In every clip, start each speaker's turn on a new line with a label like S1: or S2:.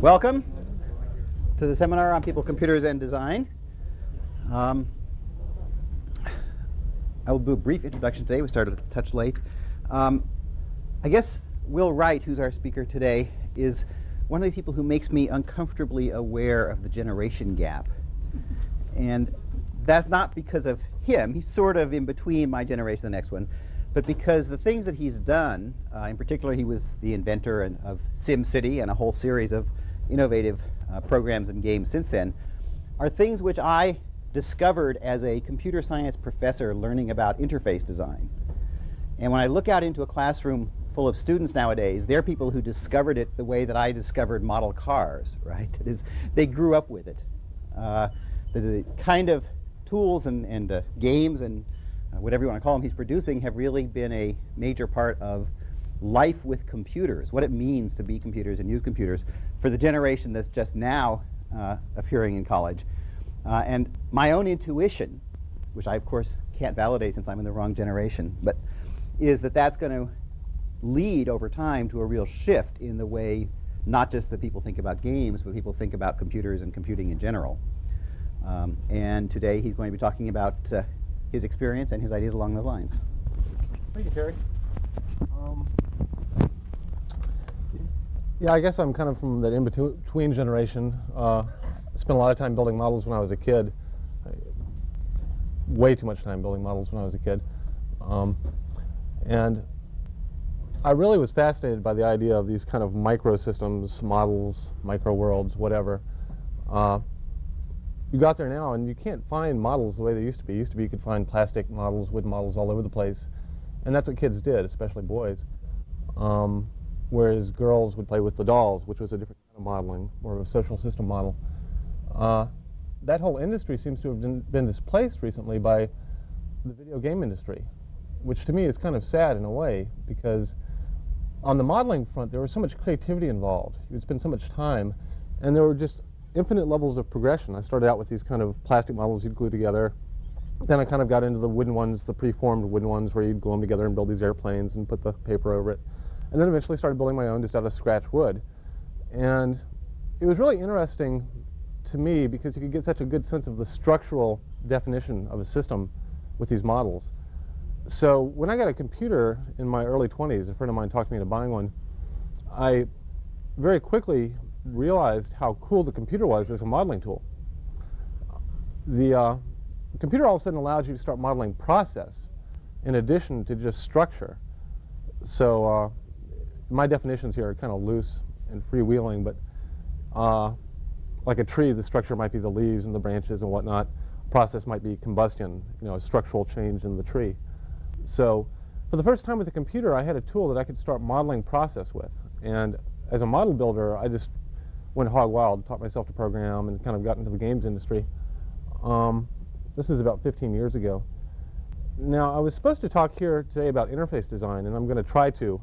S1: Welcome to the seminar on people, computers, and design. Um, I will do a brief introduction today. We started a touch late. Um, I guess Will Wright, who's our speaker today, is one of these people who makes me uncomfortably aware of the generation gap. And that's not because of him. He's sort of in between my generation and the next one but because the things that he's done, uh, in particular, he was the inventor and, of SimCity and a whole series of innovative uh, programs and games since then, are things which I discovered as a computer science professor learning about interface design. And when I look out into a classroom full of students nowadays, they're people who discovered it the way that I discovered model cars, right? They grew up with it. Uh, the, the, kind of tools and, and uh, games and uh, whatever you want to call them, he's producing have really been a major part of life with computers, what it means to be computers and use computers for the generation that's just now uh, appearing in college. Uh, and my own intuition, which I of course can't validate since I'm in the wrong generation, but is that that's going to lead over time to a real shift in the way not just that people think about games, but people think about computers and computing in general. Um, and today he's going to be talking about uh, his experience and his ideas along those lines.
S2: Thank you, Terry. Um, yeah, I guess I'm kind of from that in-between generation. Uh, I spent a lot of time building models when I was a kid. Way too much time building models when I was a kid. Um, and I really was fascinated by the idea of these kind of microsystems, models, micro worlds, whatever. Uh, you got there now and you can't find models the way they used to be. Used to be you could find plastic models, wood models all over the place. And that's what kids did, especially boys. Um, whereas girls would play with the dolls, which was a different kind of modeling, more of a social system model. Uh, that whole industry seems to have been, been displaced recently by the video game industry, which to me is kind of sad in a way because on the modeling front there was so much creativity involved. You would spend so much time and there were just infinite levels of progression. I started out with these kind of plastic models you'd glue together. Then I kind of got into the wooden ones, the preformed wooden ones where you'd glue them together and build these airplanes and put the paper over it. And then eventually started building my own just out of scratch wood. And it was really interesting to me because you could get such a good sense of the structural definition of a system with these models. So when I got a computer in my early 20s, a friend of mine talked me into buying one, I very quickly realized how cool the computer was as a modeling tool. The uh, computer all of a sudden allows you to start modeling process in addition to just structure. So uh, my definitions here are kind of loose and freewheeling, but uh, like a tree, the structure might be the leaves and the branches and whatnot. Process might be combustion, you know, a structural change in the tree. So for the first time with a computer, I had a tool that I could start modeling process with. And as a model builder, I just went hog wild, taught myself to program, and kind of got into the games industry. Um, this is about 15 years ago. Now, I was supposed to talk here today about interface design, and I'm going to try to,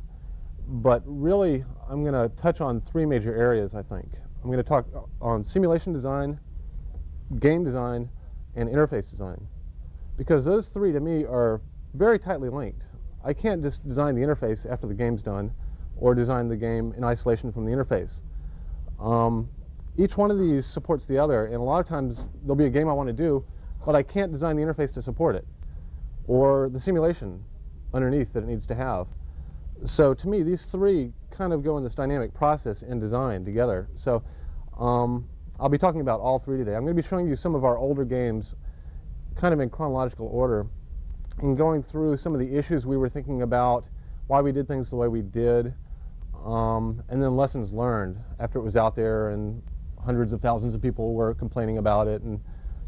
S2: but really, I'm going to touch on three major areas, I think. I'm going to talk on simulation design, game design, and interface design. Because those three, to me, are very tightly linked. I can't just design the interface after the game's done, or design the game in isolation from the interface. Um, each one of these supports the other, and a lot of times there'll be a game I want to do, but I can't design the interface to support it, or the simulation underneath that it needs to have. So to me, these three kind of go in this dynamic process and design together. So um, I'll be talking about all three today. I'm going to be showing you some of our older games kind of in chronological order and going through some of the issues we were thinking about, why we did things the way we did, um, and then lessons learned after it was out there and hundreds of thousands of people were complaining about it and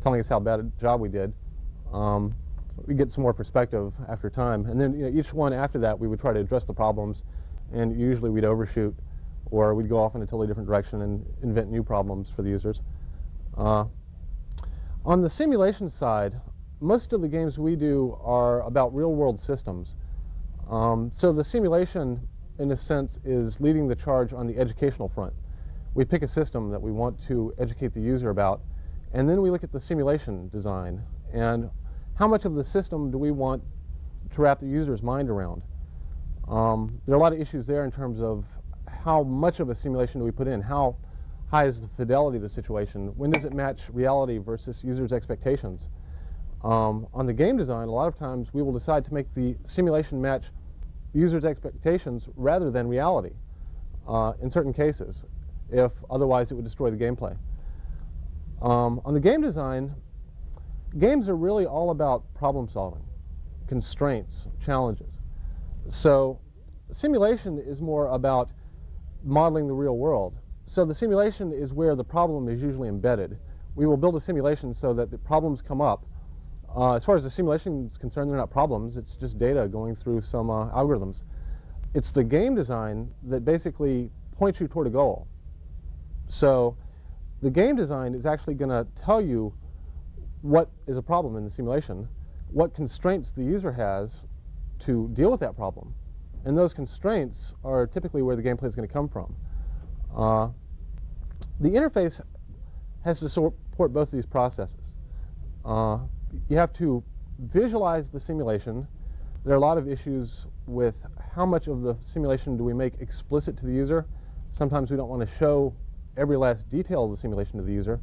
S2: telling us how bad a job we did. Um, we get some more perspective after time. And then you know, each one after that, we would try to address the problems, and usually we'd overshoot, or we'd go off in a totally different direction and invent new problems for the users. Uh, on the simulation side, most of the games we do are about real-world systems. Um, so the simulation in a sense, is leading the charge on the educational front. We pick a system that we want to educate the user about, and then we look at the simulation design and how much of the system do we want to wrap the user's mind around. Um, there are a lot of issues there in terms of how much of a simulation do we put in, how high is the fidelity of the situation? When does it match reality versus users' expectations? Um, on the game design, a lot of times we will decide to make the simulation match users' expectations rather than reality uh, in certain cases, if otherwise it would destroy the gameplay. Um, on the game design, games are really all about problem solving, constraints, challenges. So simulation is more about modeling the real world. So the simulation is where the problem is usually embedded. We will build a simulation so that the problems come up. Uh, as far as the simulation is concerned, they're not problems. It's just data going through some uh, algorithms. It's the game design that basically points you toward a goal. So the game design is actually going to tell you what is a problem in the simulation, what constraints the user has to deal with that problem. And those constraints are typically where the gameplay is going to come from. Uh, the interface has to support both of these processes. Uh, you have to visualize the simulation. There are a lot of issues with how much of the simulation do we make explicit to the user. Sometimes we don't want to show every last detail of the simulation to the user.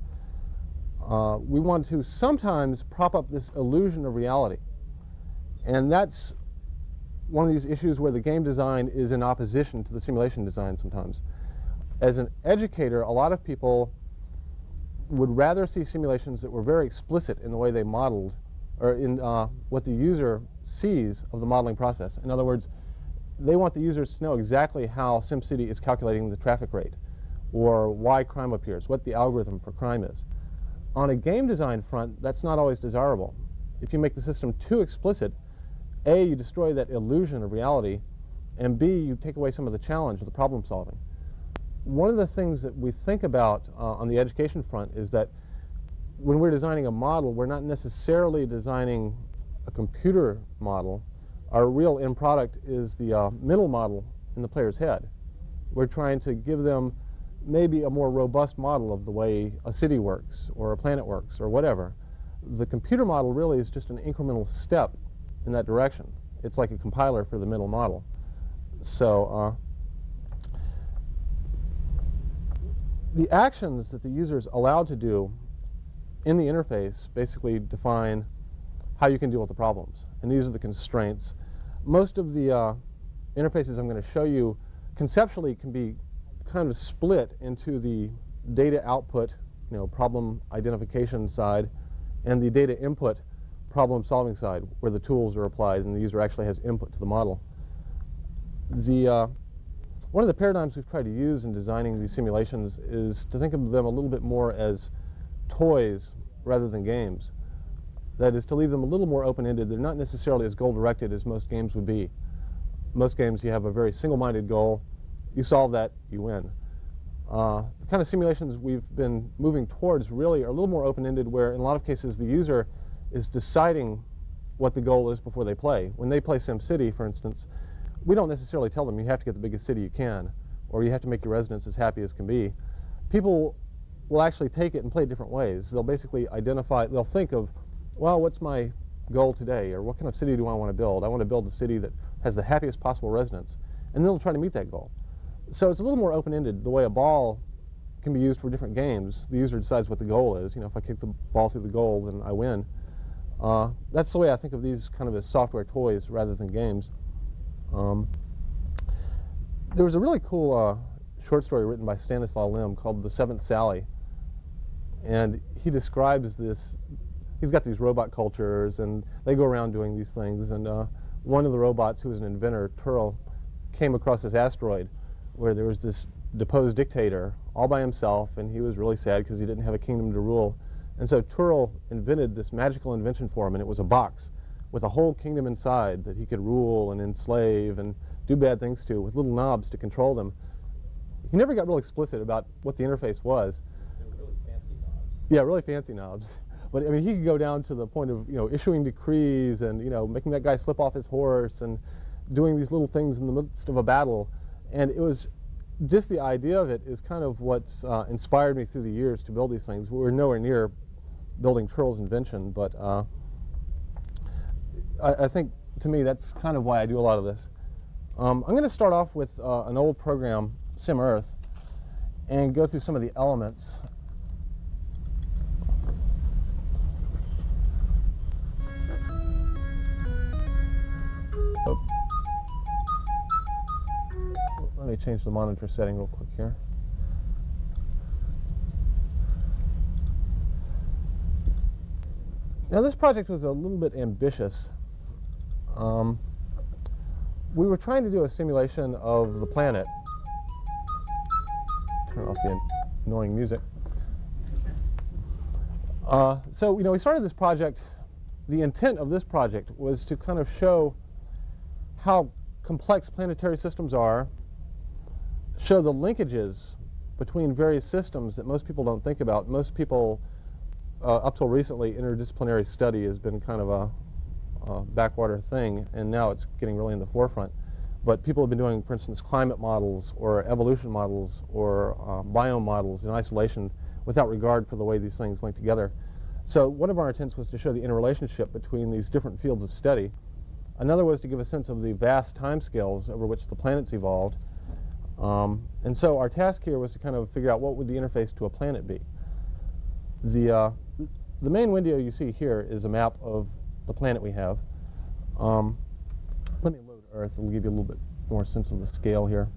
S2: Uh, we want to sometimes prop up this illusion of reality. And that's one of these issues where the game design is in opposition to the simulation design sometimes. As an educator, a lot of people would rather see simulations that were very explicit in the way they modeled or in uh, what the user sees of the modeling process. In other words, they want the users to know exactly how SimCity is calculating the traffic rate or why crime appears, what the algorithm for crime is. On a game design front, that's not always desirable. If you make the system too explicit, A, you destroy that illusion of reality, and B, you take away some of the challenge of the problem solving. One of the things that we think about uh, on the education front is that when we're designing a model, we're not necessarily designing a computer model. Our real end product is the uh, mental model in the player's head. We're trying to give them maybe a more robust model of the way a city works or a planet works or whatever. The computer model really is just an incremental step in that direction. It's like a compiler for the mental model. So uh, the actions that the user is allowed to do in the interface basically define how you can deal with the problems. And these are the constraints. Most of the uh, interfaces I'm going to show you conceptually can be kind of split into the data output, you know, problem identification side, and the data input problem solving side, where the tools are applied and the user actually has input to the model. The, uh, one of the paradigms we've tried to use in designing these simulations is to think of them a little bit more as toys rather than games. That is to leave them a little more open-ended. They're not necessarily as goal-directed as most games would be. Most games you have a very single-minded goal. You solve that, you win. Uh, the kind of simulations we've been moving towards really are a little more open-ended where in a lot of cases the user is deciding what the goal is before they play. When they play SimCity, for instance, we don't necessarily tell them you have to get the biggest city you can or you have to make your residents as happy as can be. People will actually take it and play it different ways. They'll basically identify, they'll think of, well, what's my goal today? Or what kind of city do I want to build? I want to build a city that has the happiest possible residents. And they'll try to meet that goal. So it's a little more open-ended, the way a ball can be used for different games. The user decides what the goal is. You know, if I kick the ball through the goal, then I win. Uh, that's the way I think of these kind of as software toys rather than games. Um, there was a really cool uh, short story written by Stanislaw Lem called The Seventh Sally. And he describes this, he's got these robot cultures and they go around doing these things. And uh, one of the robots who was an inventor, Trurl, came across this asteroid where there was this deposed dictator all by himself and he was really sad because he didn't have a kingdom to rule. And so Trurl invented this magical invention for him and it was a box with a whole kingdom inside that he could rule and enslave and do bad things to with little knobs to control them. He never got real explicit about what the interface was, yeah, really fancy knobs. But I mean, he could go down to the point of you know issuing decrees and you know making that guy slip off his horse and doing these little things in the midst of a battle. And it was just the idea of it is kind of what's uh, inspired me through the years to build these things. We are nowhere near building Trurl's invention, but uh, I, I, think to me that's kind of why I do a lot of this. Um, I'm going to start off with uh, an old program, SimEarth, and go through some of the elements. Oh. Let me change the monitor setting real quick here. Now this project was a little bit ambitious. Um, we were trying to do a simulation of the planet. Turn off the annoying music. Uh, so, you know, we started this project, the intent of this project was to kind of show how complex planetary systems are, show the linkages between various systems that most people don't think about. Most people, uh, up till recently, interdisciplinary study has been kind of a uh, backwater thing, and now it's getting really in the forefront. But people have been doing, for instance, climate models or evolution models or uh, biome models in isolation without regard for the way these things link together. So one of our intents was to show the interrelationship between these different fields of study. Another was to give a sense of the vast timescales over which the planets evolved. Um, and so our task here was to kind of figure out what would the interface to a planet be. The, uh, the main window you see here is a map of the planet we have. Um, let me load Earth. It'll give you a little bit more sense of the scale here.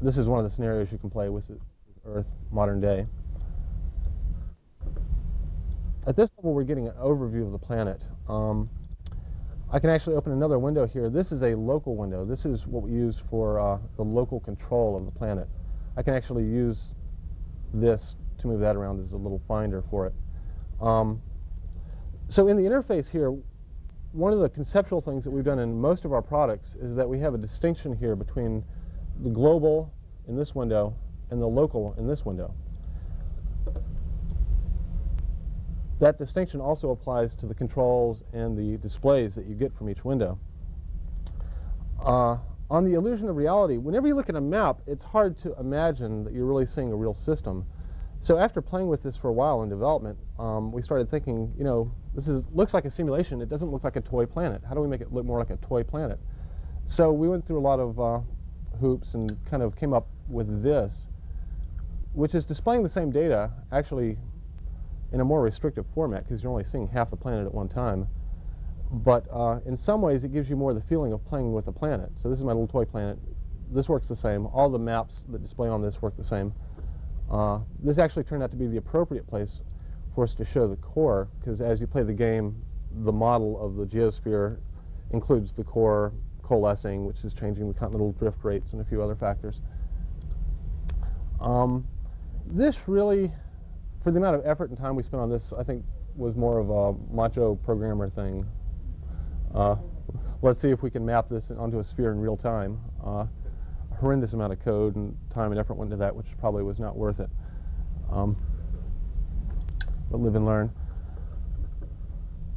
S2: This is one of the scenarios you can play with Earth modern day. At this level, we're getting an overview of the planet. Um, I can actually open another window here. This is a local window. This is what we use for uh, the local control of the planet. I can actually use this to move that around as a little finder for it. Um, so in the interface here, one of the conceptual things that we've done in most of our products is that we have a distinction here between the global in this window and the local in this window. That distinction also applies to the controls and the displays that you get from each window. Uh, on the illusion of reality, whenever you look at a map, it's hard to imagine that you're really seeing a real system. So after playing with this for a while in development, um, we started thinking, you know, this is, looks like a simulation. It doesn't look like a toy planet. How do we make it look more like a toy planet? So we went through a lot of uh, hoops and kind of came up with this, which is displaying the same data, actually in a more restrictive format because you're only seeing half the planet at one time. But uh, in some ways, it gives you more the feeling of playing with a planet. So this is my little toy planet. This works the same. All the maps that display on this work the same. Uh, this actually turned out to be the appropriate place for us to show the core because as you play the game, the model of the geosphere includes the core coalescing, which is changing the continental drift rates and a few other factors. Um, this really for the amount of effort and time we spent on this, I think was more of a macho programmer thing. Uh, let's see if we can map this onto a sphere in real time. Uh, a horrendous amount of code and time and effort went into that, which probably was not worth it. Um, but live and learn.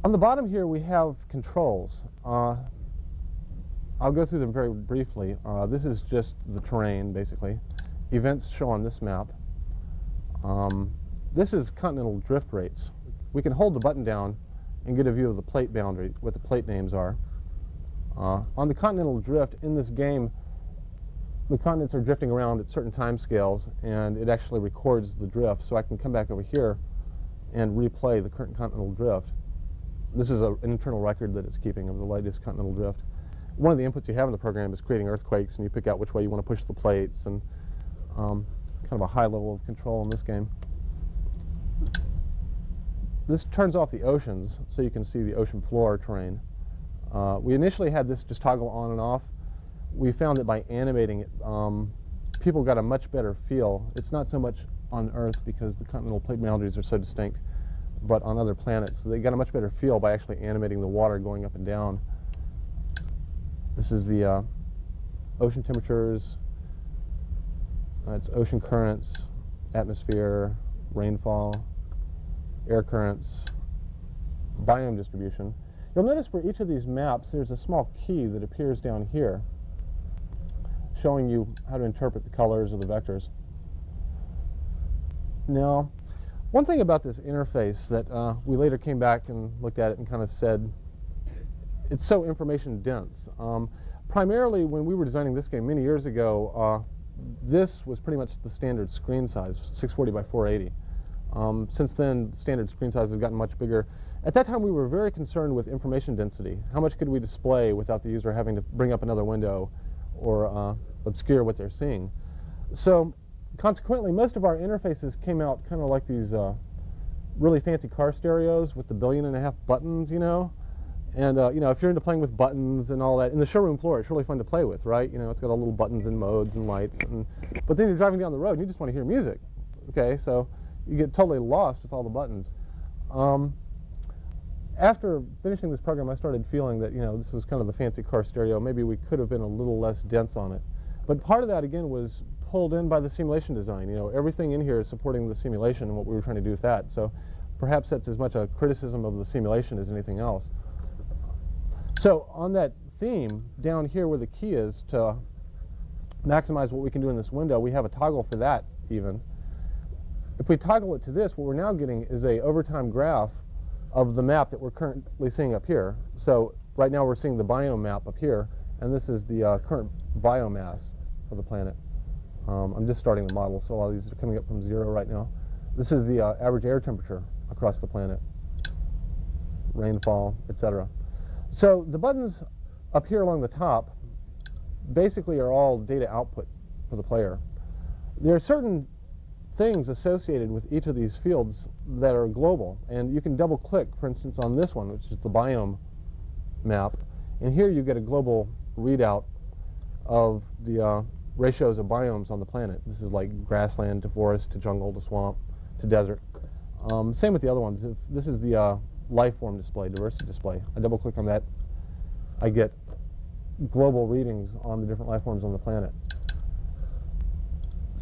S2: On the bottom here, we have controls. Uh, I'll go through them very briefly. Uh, this is just the terrain, basically. Events show on this map. Um, this is continental drift rates. We can hold the button down and get a view of the plate boundary, what the plate names are. Uh, on the continental drift, in this game, the continents are drifting around at certain time scales, and it actually records the drift. So I can come back over here and replay the current continental drift. This is a, an internal record that it's keeping of the latest continental drift. One of the inputs you have in the program is creating earthquakes, and you pick out which way you want to push the plates, and um, kind of a high level of control in this game. This turns off the oceans so you can see the ocean floor terrain. Uh, we initially had this just toggle on and off. We found that by animating it, um, people got a much better feel. It's not so much on Earth because the continental plate boundaries are so distinct, but on other planets. So they got a much better feel by actually animating the water going up and down. This is the uh, ocean temperatures. Uh, it's ocean currents, atmosphere, rainfall, air currents, biome distribution. You'll notice for each of these maps there's a small key that appears down here showing you how to interpret the colors of the vectors. Now, one thing about this interface that uh, we later came back and looked at it and kind of said, it's so information dense. Um, primarily when we were designing this game many years ago, uh, this was pretty much the standard screen size, 640 by 480. Um, since then, standard screen size has gotten much bigger. At that time, we were very concerned with information density. How much could we display without the user having to bring up another window or uh, obscure what they're seeing? So consequently, most of our interfaces came out kind of like these uh, really fancy car stereos with the billion and a half buttons, you know. And, uh, you know, if you're into playing with buttons and all that, in the showroom floor, it's really fun to play with, right? You know, it's got all little buttons and modes and lights. And, but then you're driving down the road and you just want to hear music, okay? So you get totally lost with all the buttons. Um, after finishing this program, I started feeling that, you know, this was kind of the fancy car stereo. Maybe we could have been a little less dense on it. But part of that, again, was pulled in by the simulation design. You know, everything in here is supporting the simulation and what we were trying to do with that. So perhaps that's as much a criticism of the simulation as anything else. So on that theme, down here where the key is to maximize what we can do in this window, we have a toggle for that even. If we toggle it to this, what we're now getting is a overtime graph of the map that we're currently seeing up here. So right now we're seeing the biome map up here, and this is the uh, current biomass of the planet. Um, I'm just starting the model, so all these are coming up from zero right now. This is the uh, average air temperature across the planet, rainfall, etc. So the buttons up here along the top basically are all data output for the player. There are certain things associated with each of these fields that are global. And you can double click, for instance, on this one, which is the biome map. And here you get a global readout of the uh, ratios of biomes on the planet. This is like grassland to forest to jungle to swamp to desert. Um, same with the other ones. If this is the uh, life form display, diversity display. I double click on that, I get global readings on the different life forms on the planet.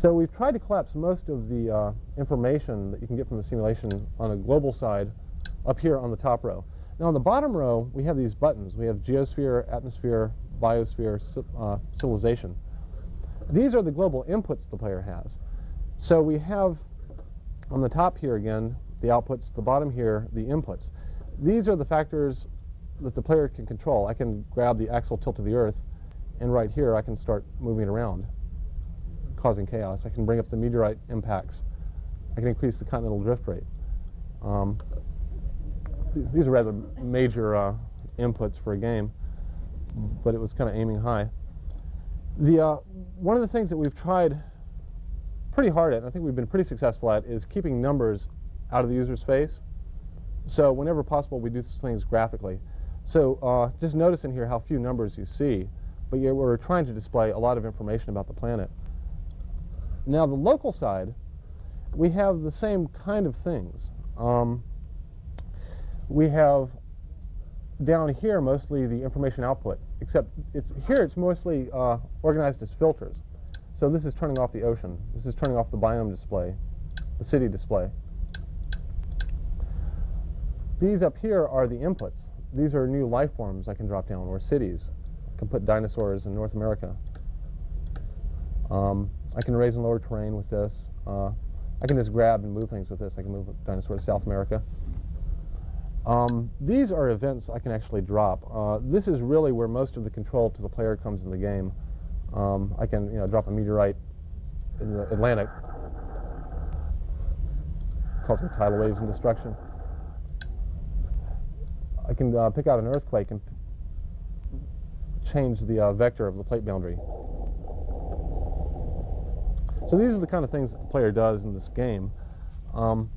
S2: So we've tried to collapse most of the uh, information that you can get from the simulation on a global side up here on the top row. Now on the bottom row, we have these buttons. We have geosphere, atmosphere, biosphere, uh, civilization. These are the global inputs the player has. So we have on the top here again, the outputs, the bottom here, the inputs. These are the factors that the player can control. I can grab the axial tilt of the Earth, and right here I can start moving around causing chaos. I can bring up the meteorite impacts. I can increase the continental drift rate. Um, these are rather major uh, inputs for a game, but it was kind of aiming high. The, uh, one of the things that we've tried pretty hard at, and I think we've been pretty successful at, is keeping numbers out of the user's face. So whenever possible, we do things graphically. So uh, just notice in here how few numbers you see, but yet we're trying to display a lot of information about the planet. Now the local side, we have the same kind of things. Um, we have down here mostly the information output, except it's here it's mostly uh, organized as filters. So this is turning off the ocean. This is turning off the biome display, the city display. These up here are the inputs. These are new life forms I can drop down, or cities. I can put dinosaurs in North America. Um, I can raise and lower terrain with this. Uh, I can just grab and move things with this. I can move a dinosaur to South America. Um, these are events I can actually drop. Uh, this is really where most of the control to the player comes in the game. Um, I can you know, drop a meteorite in the Atlantic, causing tidal waves and destruction. I can uh, pick out an earthquake and change the uh, vector of the plate boundary. So these are the kind of things that the player does in this game. Um,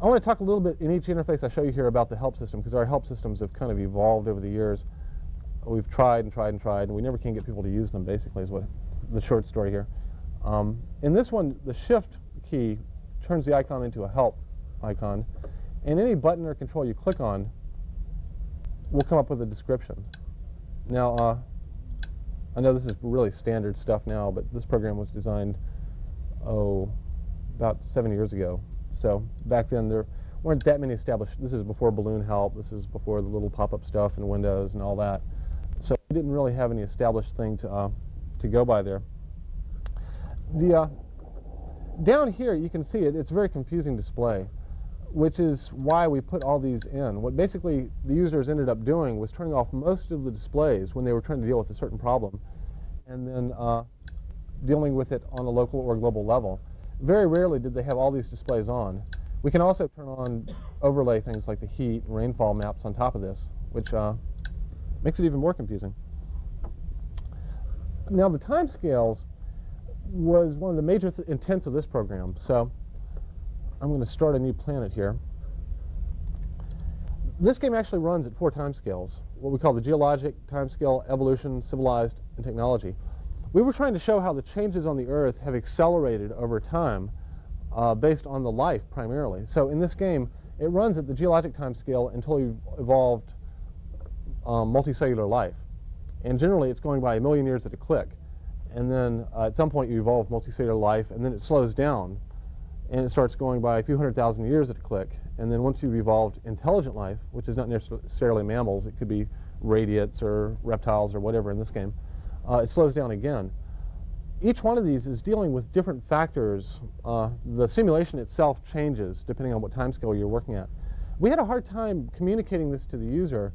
S2: I want to talk a little bit in each interface I show you here about the help system because our help systems have kind of evolved over the years. We've tried and tried and tried and we never can get people to use them basically is what the short story here. Um, in this one, the shift key turns the icon into a help icon and any button or control you click on will come up with a description. Now, uh, I know this is really standard stuff now, but this program was designed, oh, about seven years ago. So back then there weren't that many established, this is before Balloon Help, this is before the little pop-up stuff and Windows and all that. So we didn't really have any established thing to, uh, to go by there. The, uh, down here you can see it, it's a very confusing display which is why we put all these in. What basically the users ended up doing was turning off most of the displays when they were trying to deal with a certain problem. And then uh, dealing with it on a local or global level. Very rarely did they have all these displays on. We can also turn on overlay things like the heat rainfall maps on top of this, which uh, makes it even more confusing. Now the time scales was one of the major th intents of this program. So I'm going to start a new planet here. This game actually runs at four time scales, what we call the geologic time scale, evolution, civilized, and technology. We were trying to show how the changes on the Earth have accelerated over time uh, based on the life primarily. So in this game, it runs at the geologic time scale until you've evolved um, multicellular life. And generally, it's going by a million years at a click. And then uh, at some point, you evolve multicellular life, and then it slows down. And it starts going by a few hundred thousand years at a click. And then once you've evolved intelligent life, which is not necessarily mammals, it could be radiates or reptiles or whatever in this game, uh, it slows down again. Each one of these is dealing with different factors. Uh, the simulation itself changes depending on what time scale you're working at. We had a hard time communicating this to the user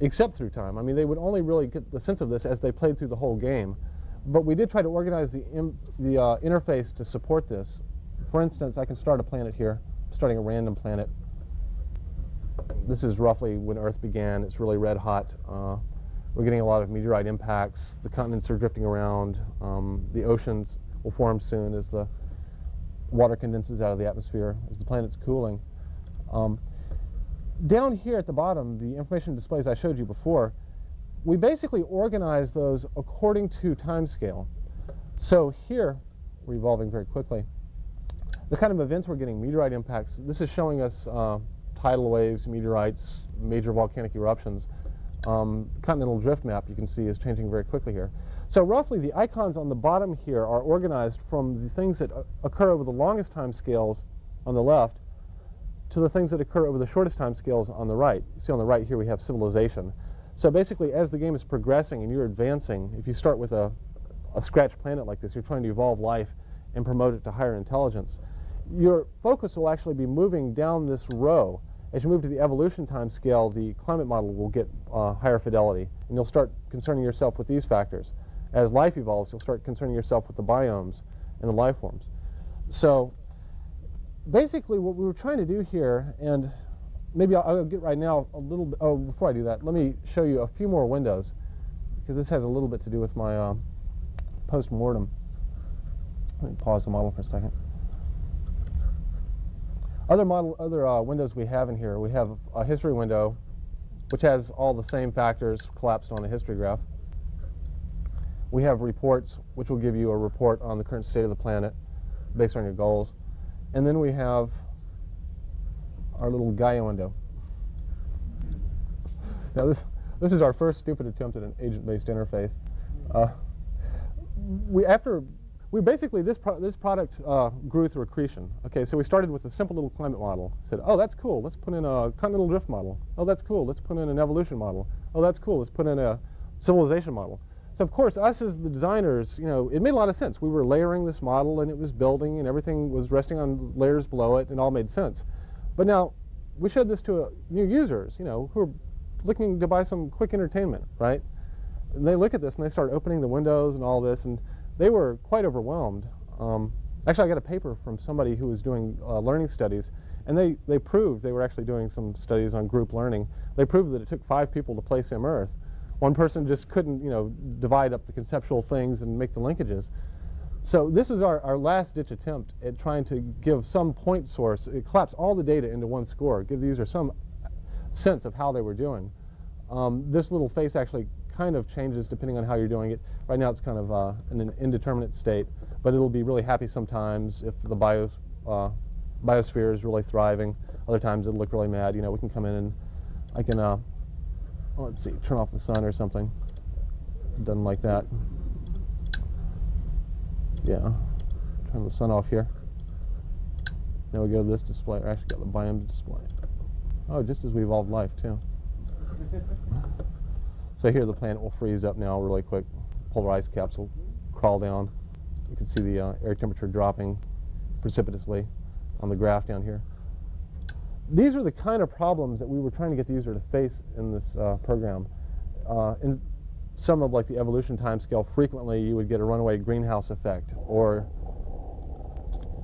S2: except through time. I mean, they would only really get the sense of this as they played through the whole game. But we did try to organize the, the uh, interface to support this. For instance, I can start a planet here, starting a random planet. This is roughly when Earth began. It's really red hot. Uh, we're getting a lot of meteorite impacts. The continents are drifting around. Um, the oceans will form soon as the water condenses out of the atmosphere, as the planet's cooling. Um, down here at the bottom, the information displays I showed you before, we basically organize those according to time scale. So here, we're evolving very quickly. The kind of events we're getting, meteorite impacts, this is showing us uh, tidal waves, meteorites, major volcanic eruptions. Um, continental drift map you can see is changing very quickly here. So roughly the icons on the bottom here are organized from the things that occur over the longest time scales on the left to the things that occur over the shortest time scales on the right. You see on the right here we have civilization. So basically as the game is progressing and you're advancing, if you start with a, a scratch planet like this, you're trying to evolve life and promote it to higher intelligence, your focus will actually be moving down this row. As you move to the evolution time scale, the climate model will get uh, higher fidelity, and you'll start concerning yourself with these factors. As life evolves, you'll start concerning yourself with the biomes and the life forms. So basically what we were trying to do here, and maybe I'll, I'll get right now a little bit, oh, before I do that, let me show you a few more windows, because this has a little bit to do with my uh, post-mortem. Let me pause the model for a second. Other model, other uh, windows we have in here, we have a history window, which has all the same factors collapsed on a history graph. We have reports, which will give you a report on the current state of the planet based on your goals. And then we have our little Gaia window. Now this, this is our first stupid attempt at an agent-based interface. Uh, we after we basically this pro this product uh, grew through accretion. Okay, so we started with a simple little climate model. Said, oh, that's cool. Let's put in a continental drift model. Oh, that's cool. Let's put in an evolution model. Oh, that's cool. Let's put in a civilization model. So of course, us as the designers, you know, it made a lot of sense. We were layering this model and it was building and everything was resting on layers below it and all made sense. But now, we showed this to uh, new users, you know, who are looking to buy some quick entertainment, right? And they look at this and they start opening the windows and all this and they were quite overwhelmed. Um, actually, I got a paper from somebody who was doing uh, learning studies and they, they proved, they were actually doing some studies on group learning, they proved that it took five people to play Sim Earth one person just couldn't, you know, divide up the conceptual things and make the linkages. So this is our, our last ditch attempt at trying to give some point source, it collapse all the data into one score, give the user some sense of how they were doing. Um, this little face actually kind of changes depending on how you're doing it. Right now it's kind of uh, in an indeterminate state, but it'll be really happy sometimes if the uh, biosphere is really thriving. Other times it'll look really mad. You know, we can come in and I can uh, well, let's see, turn off the sun or something. Doesn't like that. Yeah, turn the sun off here. Now we go to this display, or actually got the biomes display. Oh, just as we evolved life too. so here the planet will freeze up now really quick. Polar ice caps will crawl down. You can see the uh, air temperature dropping precipitously on the graph down here these are the kind of problems that we were trying to get the user to face in this uh, program. Uh, and some of like the evolution time scale, frequently you would get a runaway greenhouse effect, or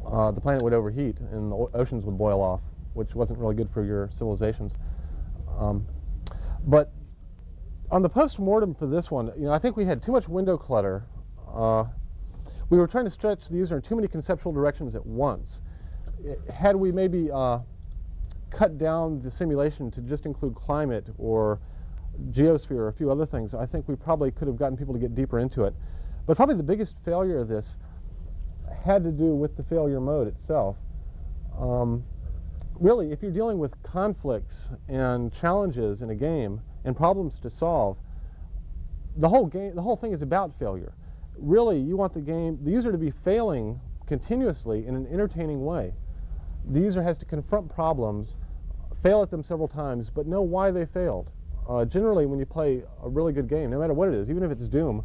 S2: uh, the planet would overheat and the oceans would boil off, which wasn't really good for your civilizations. Um, but on the post-mortem for this one, you know, I think we had too much window clutter. Uh, we were trying to stretch the user in too many conceptual directions at once. I- Had we maybe uh, cut down the simulation to just include climate or geosphere or a few other things, I think we probably could have gotten people to get deeper into it. But probably the biggest failure of this had to do with the failure mode itself. Um, really, if you're dealing with conflicts and challenges in a game and problems to solve, the whole game, the whole thing is about failure. Really, you want the game, the user to be failing continuously in an entertaining way. The user has to confront problems, fail at them several times, but know why they failed. Uh, generally, when you play a really good game, no matter what it is, even if it's Doom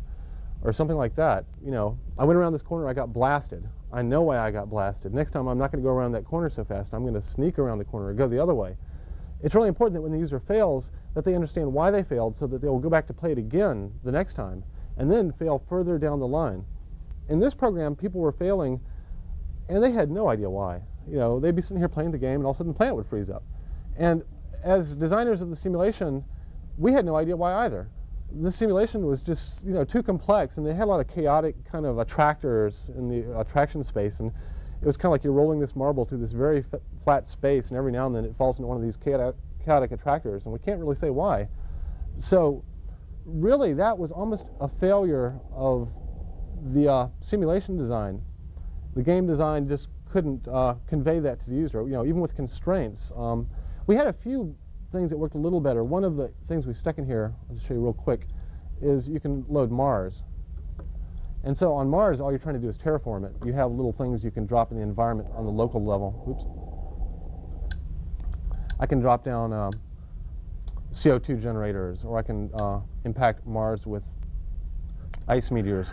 S2: or something like that, you know, I went around this corner, I got blasted. I know why I got blasted. Next time, I'm not going to go around that corner so fast. I'm going to sneak around the corner or go the other way. It's really important that when the user fails, that they understand why they failed so that they will go back to play it again the next time and then fail further down the line. In this program, people were failing and they had no idea why. You know, they'd be sitting here playing the game and all of a sudden the planet would freeze up. And as designers of the simulation, we had no idea why either. The simulation was just, you know, too complex and they had a lot of chaotic kind of attractors in the attraction space and it was kind of like you're rolling this marble through this very flat space and every now and then it falls into one of these chaotic, chaotic attractors and we can't really say why. So really that was almost a failure of the uh, simulation design. The game design just couldn't uh, convey that to the user, you know, even with constraints. Um, we had a few things that worked a little better. One of the things we stuck in here, I'll just show you real quick, is you can load Mars. And so on Mars, all you're trying to do is terraform it. You have little things you can drop in the environment on the local level. Oops. I can drop down um, CO2 generators, or I can uh, impact Mars with ice meteors.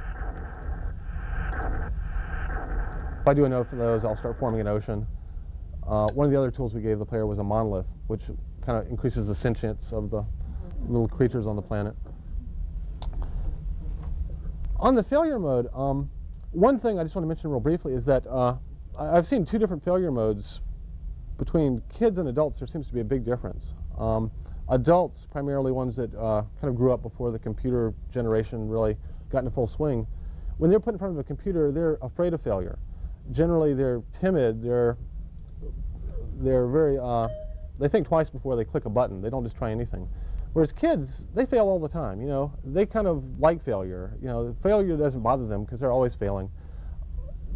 S2: If I do enough of those, I'll start forming an ocean. Uh, one of the other tools we gave the player was a monolith, which kind of increases the sentience of the little creatures on the planet. On the failure mode, um, one thing I just want to mention real briefly is that uh, I've seen two different failure modes between kids and adults. There seems to be a big difference. Um, adults, primarily ones that uh, kind of grew up before the computer generation really got into full swing, when they're put in front of a computer, they're afraid of failure. Generally, they're timid. They're they're very uh, they think twice before they click a button. They don't just try anything. Whereas kids, they fail all the time. You know, they kind of like failure. You know, failure doesn't bother them because they're always failing.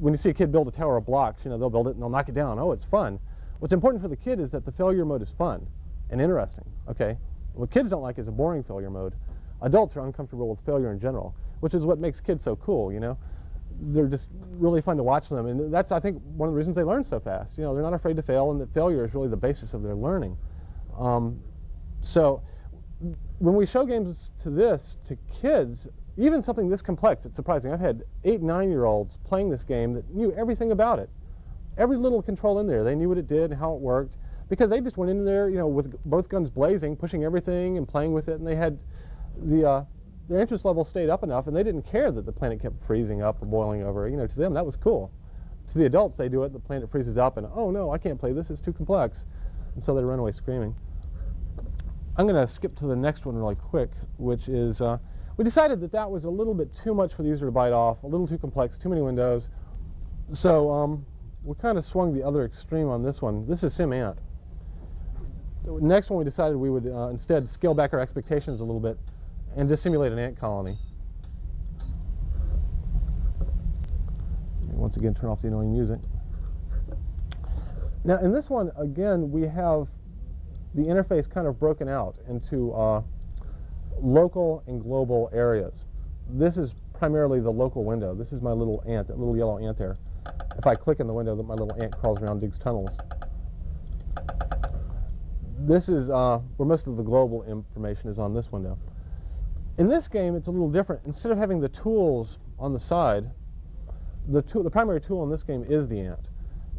S2: When you see a kid build a tower of blocks, you know, they'll build it and they'll knock it down. Oh, it's fun. What's important for the kid is that the failure mode is fun and interesting. Okay. What kids don't like is a boring failure mode. Adults are uncomfortable with failure in general, which is what makes kids so cool. You know, they're just really fun to watch them, and that's I think one of the reasons they learn so fast. You know, they're not afraid to fail, and that failure is really the basis of their learning. Um, so when we show games to this to kids, even something this complex, it's surprising. I've had eight, nine-year-olds playing this game that knew everything about it, every little control in there. They knew what it did and how it worked because they just went in there, you know, with both guns blazing, pushing everything and playing with it, and they had the uh, their interest level stayed up enough, and they didn't care that the planet kept freezing up or boiling over. You know, to them that was cool. To the adults, they do it, the planet freezes up, and oh no, I can't play this; it's too complex, and so they run away screaming. I'm going to skip to the next one really quick, which is uh, we decided that that was a little bit too much for the user to bite off, a little too complex, too many windows. So um, we kind of swung the other extreme on this one. This is SimAnt. Next one, we decided we would uh, instead scale back our expectations a little bit and just simulate an ant colony. Once again, turn off the annoying music. Now, in this one, again, we have the interface kind of broken out into uh, local and global areas. This is primarily the local window. This is my little ant, that little yellow ant there. If I click in the window, that my little ant crawls around, digs tunnels. This is uh, where most of the global information is on this window. In this game, it's a little different. Instead of having the tools on the side, the, tool, the primary tool in this game is the ant.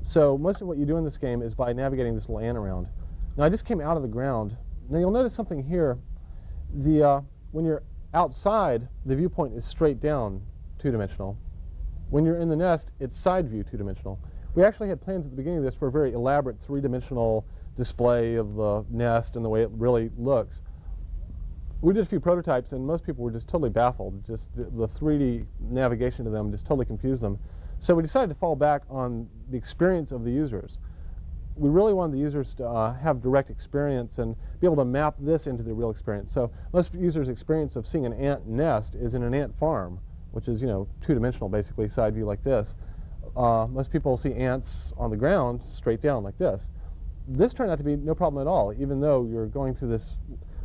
S2: So most of what you do in this game is by navigating this little ant around. Now I just came out of the ground. Now you'll notice something here. The, uh, when you're outside, the viewpoint is straight down, two-dimensional. When you're in the nest, it's side view, two-dimensional. We actually had plans at the beginning of this for a very elaborate three-dimensional display of the nest and the way it really looks. We did a few prototypes, and most people were just totally baffled. Just the, the 3D navigation to them just totally confused them. So we decided to fall back on the experience of the users. We really wanted the users to uh, have direct experience and be able to map this into the real experience. So most users' experience of seeing an ant nest is in an ant farm, which is, you know, two-dimensional, basically, side view like this. Uh, most people see ants on the ground straight down like this. This turned out to be no problem at all, even though you're going through this,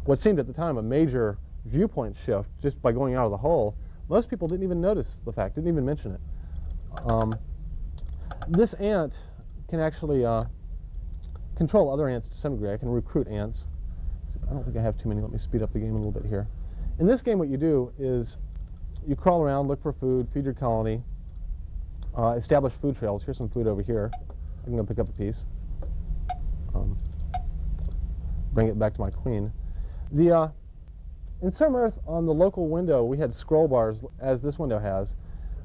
S2: what seemed at the time a major viewpoint shift just by going out of the hole. Most people didn't even notice the fact, didn't even mention it. Um, this ant can actually uh, control other ants to some degree. I can recruit ants. I don't think I have too many. Let me speed up the game a little bit here. In this game, what you do is you crawl around, look for food, feed your colony, uh, establish food trails. Here's some food over here. I can go pick up a piece. Um, bring it back to my queen. The uh, in SimEarth on the local window, we had scroll bars as this window has,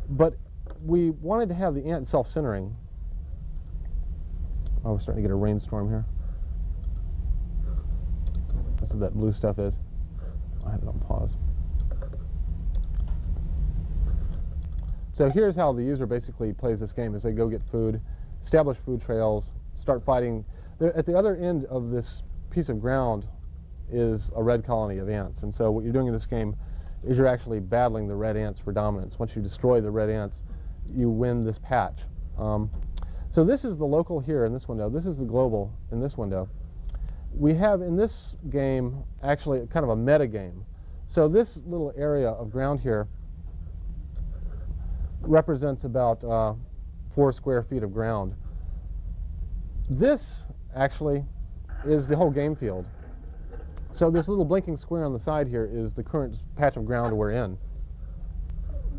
S2: but we wanted to have the ant self-centering. Oh, we're starting to get a rainstorm here. That's what that blue stuff is. I have it on pause. So here's how the user basically plays this game is they go get food, establish food trails, start fighting. They're, at the other end of this piece of ground is a red colony of ants. And so what you're doing in this game is you're actually battling the red ants for dominance. Once you destroy the red ants, you win this patch. Um, so this is the local here in this window. This is the global in this window. We have in this game actually kind of a meta game. So this little area of ground here represents about uh, four square feet of ground. This actually is the whole game field. So this little blinking square on the side here is the current patch of ground we're in.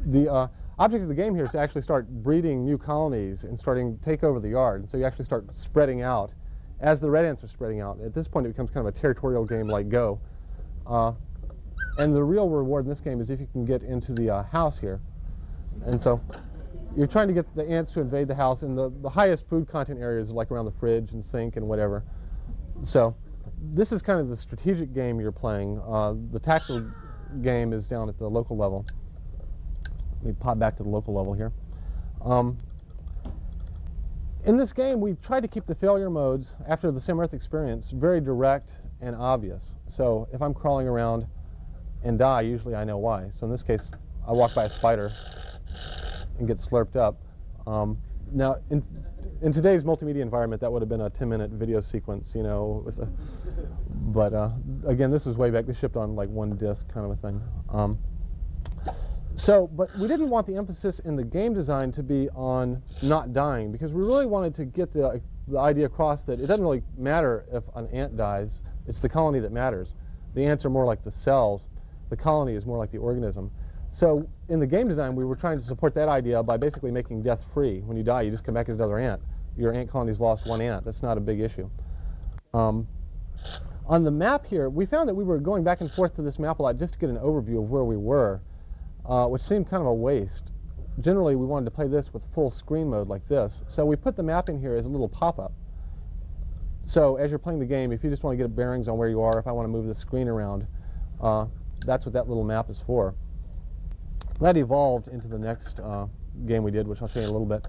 S2: The uh, object of the game here is to actually start breeding new colonies and starting to take over the yard. And So you actually start spreading out as the red ants are spreading out. At this point, it becomes kind of a territorial game like Go. Uh, and the real reward in this game is if you can get into the uh, house here. And so you're trying to get the ants to invade the house, and the, the highest food content areas are like around the fridge and sink and whatever. So this is kind of the strategic game you're playing. Uh, the tactical game is down at the local level. Let me pop back to the local level here. Um, in this game, we tried to keep the failure modes after the Sim Earth experience very direct and obvious. So if I'm crawling around and die, usually I know why. So in this case, I walk by a spider and get slurped up. Um, now, in, in today's multimedia environment, that would have been a 10-minute video sequence, you know. A, but uh, again, this is way back. They shipped on like one disc kind of a thing. Um, so, but we didn't want the emphasis in the game design to be on not dying because we really wanted to get the, the idea across that it doesn't really matter if an ant dies. It's the colony that matters. The ants are more like the cells. The colony is more like the organism. So in the game design, we were trying to support that idea by basically making death free. When you die, you just come back as another ant. Your ant colony's lost one ant. That's not a big issue. Um, on the map here, we found that we were going back and forth to this map a lot just to get an overview of where we were, uh, which seemed kind of a waste. Generally, we wanted to play this with full screen mode like this. So we put the map in here as a little pop-up. So as you're playing the game, if you just want to get bearings on where you are, if I want to move the screen around, uh, that's what that little map is for. That evolved into the next uh, game we did, which I'll show you in a little bit.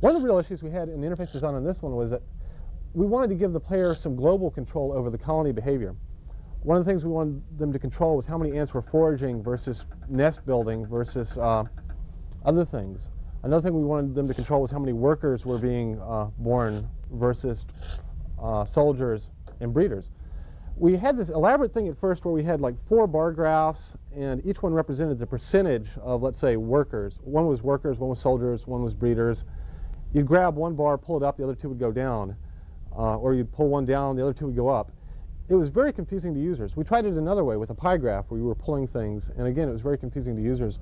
S2: One of the real issues we had in the interface design on this one was that we wanted to give the player some global control over the colony behavior. One of the things we wanted them to control was how many ants were foraging versus nest building versus uh, other things. Another thing we wanted them to control was how many workers were being uh, born versus uh, soldiers and breeders we had this elaborate thing at first where we had like four bar graphs and each one represented the percentage of, let's say, workers. One was workers, one was soldiers, one was breeders. You'd grab one bar, pull it up, the other two would go down. Uh, or you'd pull one down, the other two would go up. It was very confusing to users. We tried it another way with a pie graph where we were pulling things, and again, it was very confusing to users.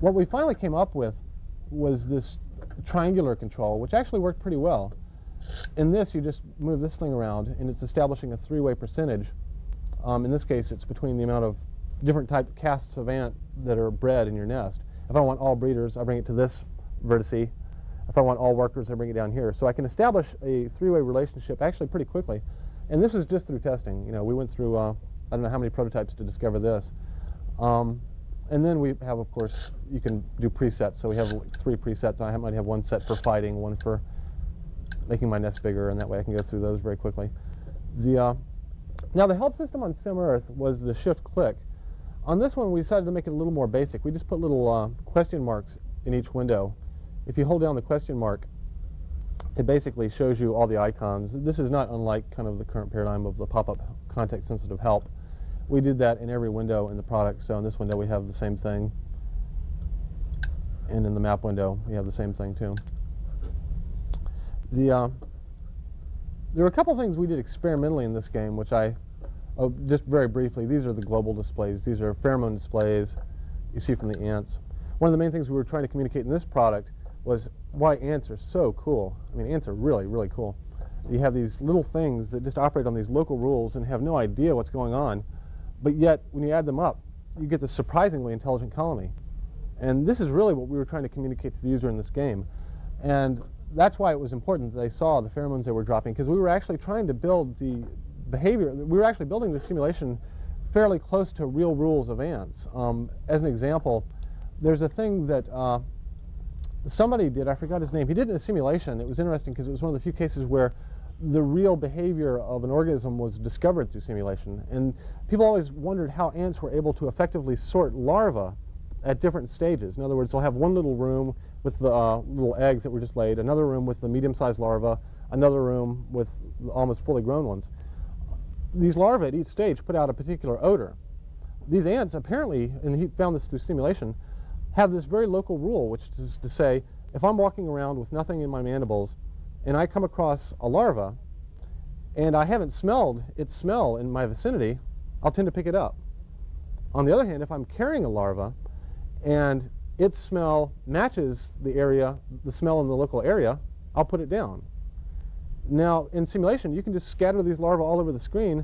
S2: What we finally came up with was this triangular control, which actually worked pretty well. In this, you just move this thing around, and it's establishing a three-way percentage. Um, in this case, it's between the amount of different type castes of ant that are bred in your nest. If I want all breeders, I bring it to this vertice. If I want all workers, I bring it down here. So I can establish a three-way relationship actually pretty quickly. And this is just through testing. You know, we went through, uh, I don't know how many prototypes to discover this. Um, and then we have, of course, you can do presets. So we have three presets. I might have one set for fighting, one for making my nest bigger, and that way I can go through those very quickly. The, uh, now the help system on SimEarth was the shift click. On this one, we decided to make it a little more basic. We just put little uh, question marks in each window. If you hold down the question mark, it basically shows you all the icons. This is not unlike kind of the current paradigm of the pop-up context-sensitive help. We did that in every window in the product. So in this window, we have the same thing. And in the map window, we have the same thing too. The, uh, there were a couple things we did experimentally in this game, which I, oh, just very briefly, these are the global displays. These are pheromone displays you see from the ants. One of the main things we were trying to communicate in this product was why ants are so cool. I mean, ants are really, really cool. You have these little things that just operate on these local rules and have no idea what's going on, but yet when you add them up, you get this surprisingly intelligent colony. And this is really what we were trying to communicate to the user in this game. And that's why it was important that they saw the pheromones they were dropping, because we were actually trying to build the behavior, we were actually building the simulation fairly close to real rules of ants. Um, as an example, there's a thing that uh, somebody did, I forgot his name, he did it in a simulation. It was interesting because it was one of the few cases where the real behavior of an organism was discovered through simulation. And people always wondered how ants were able to effectively sort larvae at different stages. In other words, they'll have one little room with the uh, little eggs that were just laid, another room with the medium-sized larvae, another room with almost fully grown ones. These larvae at each stage put out a particular odor. These ants apparently, and he found this through simulation, have this very local rule, which is to say, if I'm walking around with nothing in my mandibles and I come across a larva and I haven't smelled its smell in my vicinity, I'll tend to pick it up. On the other hand, if I'm carrying a larva and its smell matches the area, the smell in the local area, I'll put it down. Now, in simulation, you can just scatter these larvae all over the screen,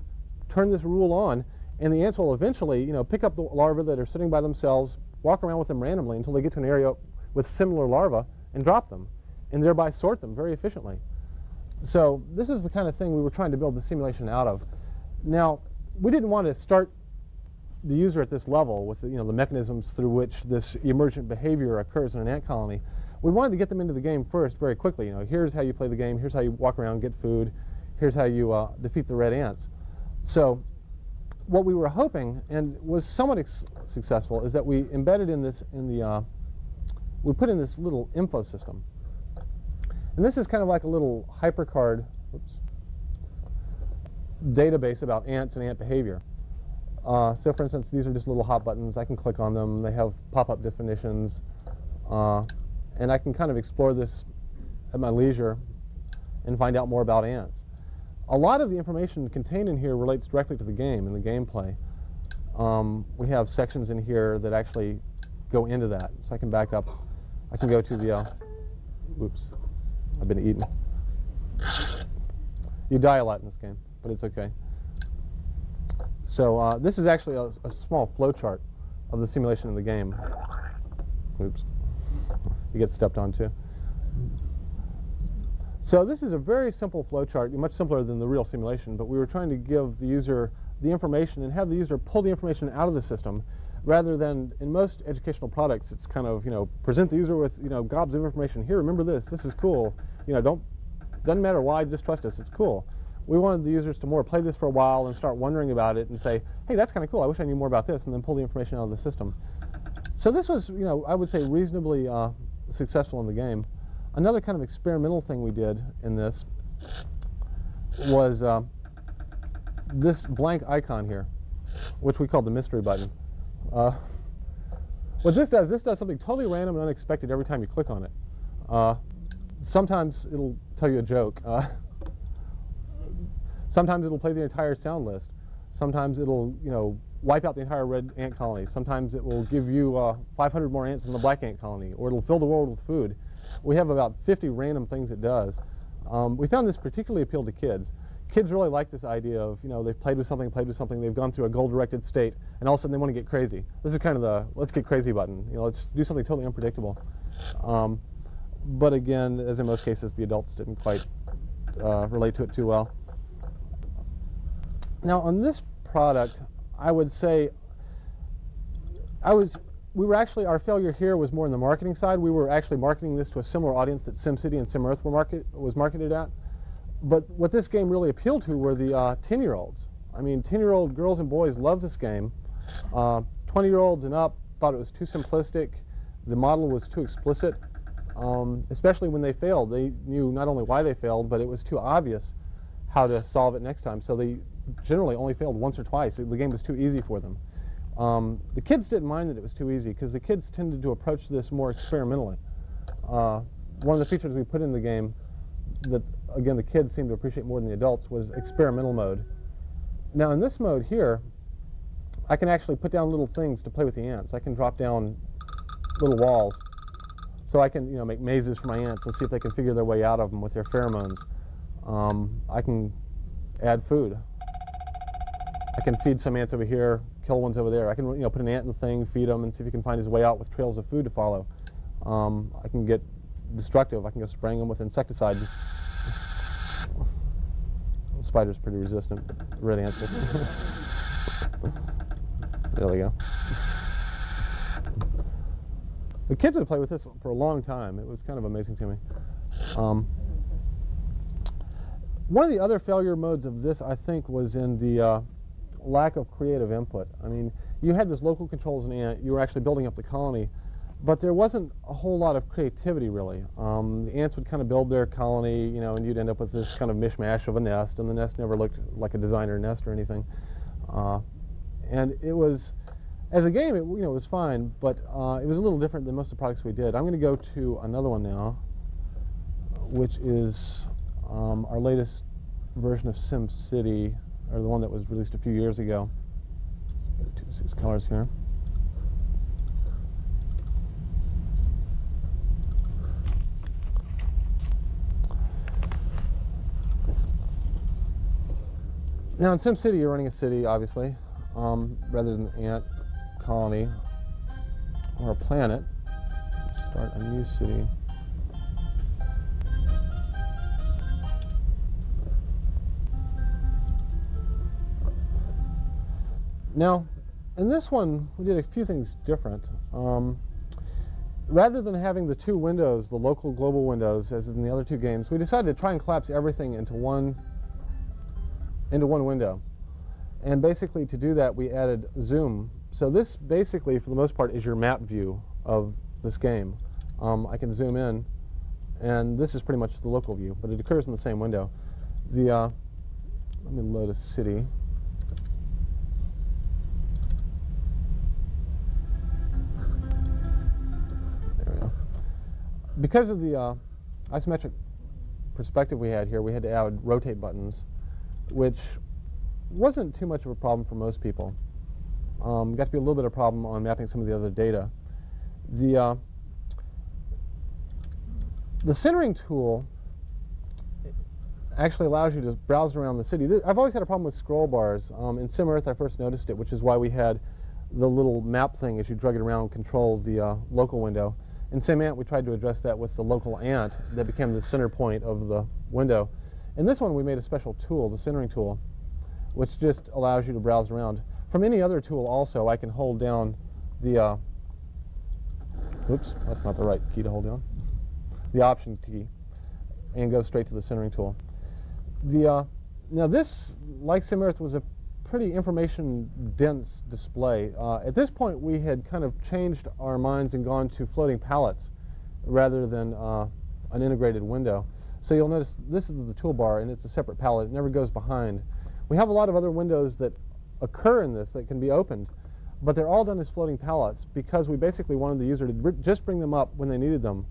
S2: turn this rule on, and the ants will eventually, you know, pick up the larvae that are sitting by themselves, walk around with them randomly until they get to an area with similar larvae and drop them, and thereby sort them very efficiently. So this is the kind of thing we were trying to build the simulation out of. Now, we didn't want to start the user at this level with the, you know, the mechanisms through which this emergent behavior occurs in an ant colony. We wanted to get them into the game first very quickly. You know, here's how you play the game, here's how you walk around, get food, here's how you uh, defeat the red ants. So what we were hoping, and was somewhat successful, is that we embedded in this, in the, uh, we put in this little info system. And this is kind of like a little HyperCard oops, database about ants and ant behavior. Uh, so for instance, these are just little hot buttons. I can click on them. They have pop-up definitions. Uh, and I can kind of explore this at my leisure and find out more about ants. A lot of the information contained in here relates directly to the game and the gameplay. Um, we have sections in here that actually go into that. So I can back up. I can go to the, uh, oops, I've been eating. You die a lot in this game, but it's okay. So uh, this is actually a, a small flowchart of the simulation of the game. Oops. You get stepped on too. So this is a very simple flowchart, much simpler than the real simulation, but we were trying to give the user the information and have the user pull the information out of the system rather than in most educational products it's kind of you know present the user with you know gobs of information here remember this this is cool you know don't doesn't matter why just trust us it's cool we wanted the users to more play this for a while and start wondering about it and say, hey, that's kind of cool. I wish I knew more about this, and then pull the information out of the system. So this was, you know, I would say reasonably uh, successful in the game. Another kind of experimental thing we did in this was uh, this blank icon here, which we called the mystery button. Uh, what this does, this does something totally random and unexpected every time you click on it. Uh, sometimes it'll tell you a joke. Uh, Sometimes it'll play the entire sound list. Sometimes it'll, you know, wipe out the entire red ant colony. Sometimes it will give you uh, 500 more ants than the black ant colony, or it'll fill the world with food. We have about 50 random things it does. Um, we found this particularly appealed to kids. kids really like this idea of, you know, they've played with something, played with something, they've gone through a goal-directed state, and all of a sudden they want to get crazy. This is kind of the let's get crazy button. You know, let's do something totally unpredictable. Um, but again, as in most cases, the adults didn't quite uh, relate to it too well. Now, on this product, I would say I was we were actually our failure here was more in the marketing side. We were actually marketing this to a similar audience that SimCity and SimEarth were market was marketed at. But what this game really appealed to were the uh, 10-year-olds. I mean, 10-year-old girls and boys love this game. 20-year-olds uh, and up thought it was too simplistic. The model was too explicit, um, especially when they failed. They knew not only why they failed, but it was too obvious how to solve it next time. So they generally only failed once or twice. The game was too easy for them. Um, the kids didn't mind that it was too easy because the kids tended to approach this more experimentally. Uh, one of the features we put in the game that again, the kids seem to appreciate more than the adults, was experimental mode. Now in this mode here, I can actually put down little things to play with the ants. I can drop down little walls. So I can you know, make mazes for my ants and see if they can figure their way out of them with their pheromones. Um, I can add food. I can feed some ants over here, kill ones over there. I can you know, put an ant in the thing, feed him, and see if he can find his way out with trails of food to follow. Um, I can get destructive. I can go spraying them with insecticide the spider's pretty resistant. Red answer. there we go. The kids would play with this for a long time. It was kind of amazing to me. Um, one of the other failure modes of this, I think, was in the uh, lack of creative input. I mean, you had this local controls and ant. You were actually building up the colony, but there wasn't a whole lot of creativity really. Um, the ants would kind of build their colony, you know, and you'd end up with this kind of mishmash of a nest, and the nest never looked like a designer nest or anything. Uh, and it was, as a game, it, you know, it was fine, but uh, it was a little different than most of the products we did. I'm going to go to another one now, which is um, our latest version of SimCity, or the one that was released a few years ago. Two six colors here. Now in SimCity, you're running a city, obviously, um, rather than an ant colony or a planet. Start a new city. Now, in this one, we did a few things different. Um, rather than having the two windows, the local global windows, as in the other two games, we decided to try and collapse everything into one into one window. And basically to do that we added zoom. So this basically for the most part is your map view of this game. Um, I can zoom in and this is pretty much the local view, but it occurs in the same window. The, uh, let me load a city. Because of the uh, isometric perspective we had here, we had to add rotate buttons which wasn't too much of a problem for most people. Um, got to be a little bit of a problem on mapping some of the other data. The, uh, the centering tool actually allows you to browse around the city. I've always had a problem with scroll bars. Um, in SimEarth, I first noticed it, which is why we had the little map thing as you drug it around controls the uh, local window. In SimAnt, we tried to address that with the local ant that became the center point of the window. In this one, we made a special tool, the centering tool, which just allows you to browse around. From any other tool also, I can hold down the, uh, oops, that's not the right key to hold down, the option key, and go straight to the centering tool. The, uh, now this, like SimEarth, was a pretty information-dense display. Uh, at this point, we had kind of changed our minds and gone to floating palettes rather than uh, an integrated window. So you'll notice this is the toolbar and it's a separate palette. It never goes behind. We have a lot of other windows that occur in this that can be opened, but they're all done as floating palettes because we basically wanted the user to just bring them up when they needed them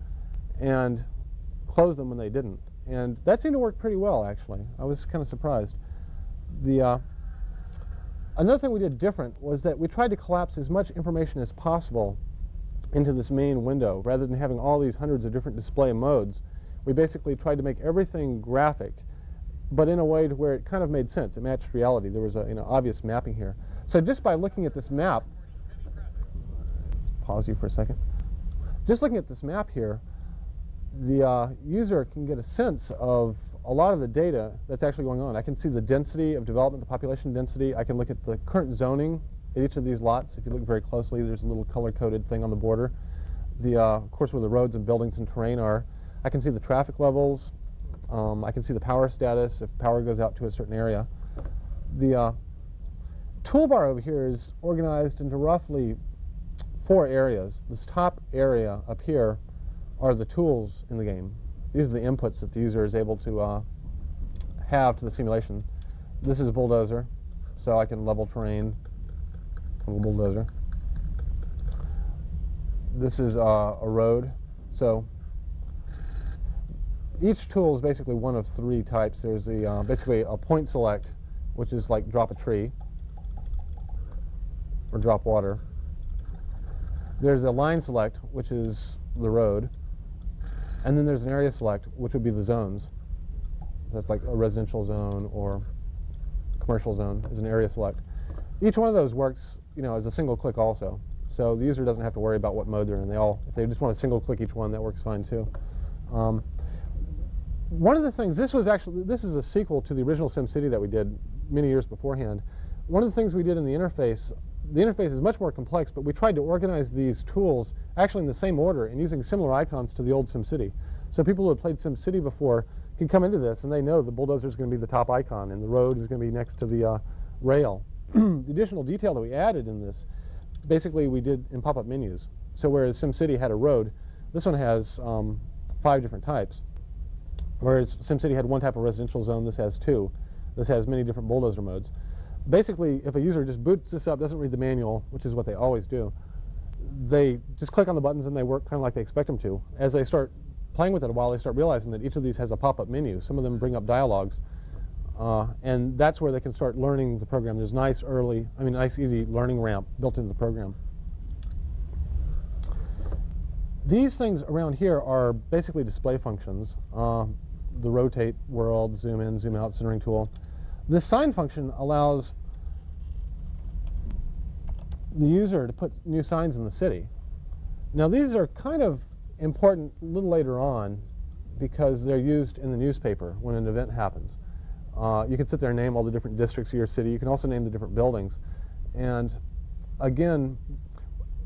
S2: and close them when they didn't. And that seemed to work pretty well, actually. I was kind of surprised. The, uh, another thing we did different was that we tried to collapse as much information as possible into this main window rather than having all these hundreds of different display modes we basically tried to make everything graphic but in a way to where it kind of made sense. It matched reality. There was a you know, obvious mapping here. So just by looking at this map, pause you for a second. Just looking at this map here, the uh, user can get a sense of a lot of the data that's actually going on. I can see the density of development, the population density. I can look at the current zoning at each of these lots. If you look very closely, there's a little color-coded thing on the border. The, uh, of course, where the roads and buildings and terrain are. I can see the traffic levels. Um, I can see the power status if power goes out to a certain area. The uh, toolbar over here is organized into roughly four areas. This top area up here are the tools in the game. These are the inputs that the user is able to uh, have to the simulation. This is a bulldozer, so I can level terrain a bulldozer. This is uh, a road, so each tool is basically one of three types. There's the uh, basically a point select, which is like drop a tree or drop water. There's a line select, which is the road. And then there's an area select, which would be the zones. That's like a residential zone or commercial zone is an area select. Each one of those works, you know, as a single click also. So the user doesn't have to worry about what mode they're in. They all, if they just want to single click each one, that works fine too. Um, one of the things, this was actually, this is a sequel to the original SimCity that we did many years beforehand. One of the things we did in the interface, the interface is much more complex, but we tried to organize these tools actually in the same order and using similar icons to the old SimCity. So people who have played SimCity before can come into this and they know the bulldozer is going to be the top icon and the road is going to be next to the uh, rail. the additional detail that we added in this, basically we did in pop-up menus. So whereas SimCity had a road, this one has um, five different types. Whereas SimCity had one type of residential zone, this has two. This has many different bulldozer modes. Basically, if a user just boots this up, doesn't read the manual, which is what they always do, they just click on the buttons and they work kind of like they expect them to. As they start playing with it a while, they start realizing that each of these has a pop-up menu. Some of them bring up dialogues. Uh, and that's where they can start learning the program. There's nice early, I mean, nice easy learning ramp built into the program. These things around here are basically display functions. Uh, the rotate world, zoom in, zoom out centering tool. This sign function allows the user to put new signs in the city. Now these are kind of important a little later on because they're used in the newspaper when an event happens. Uh, you can sit there and name all the different districts of your city. You can also name the different buildings. And again,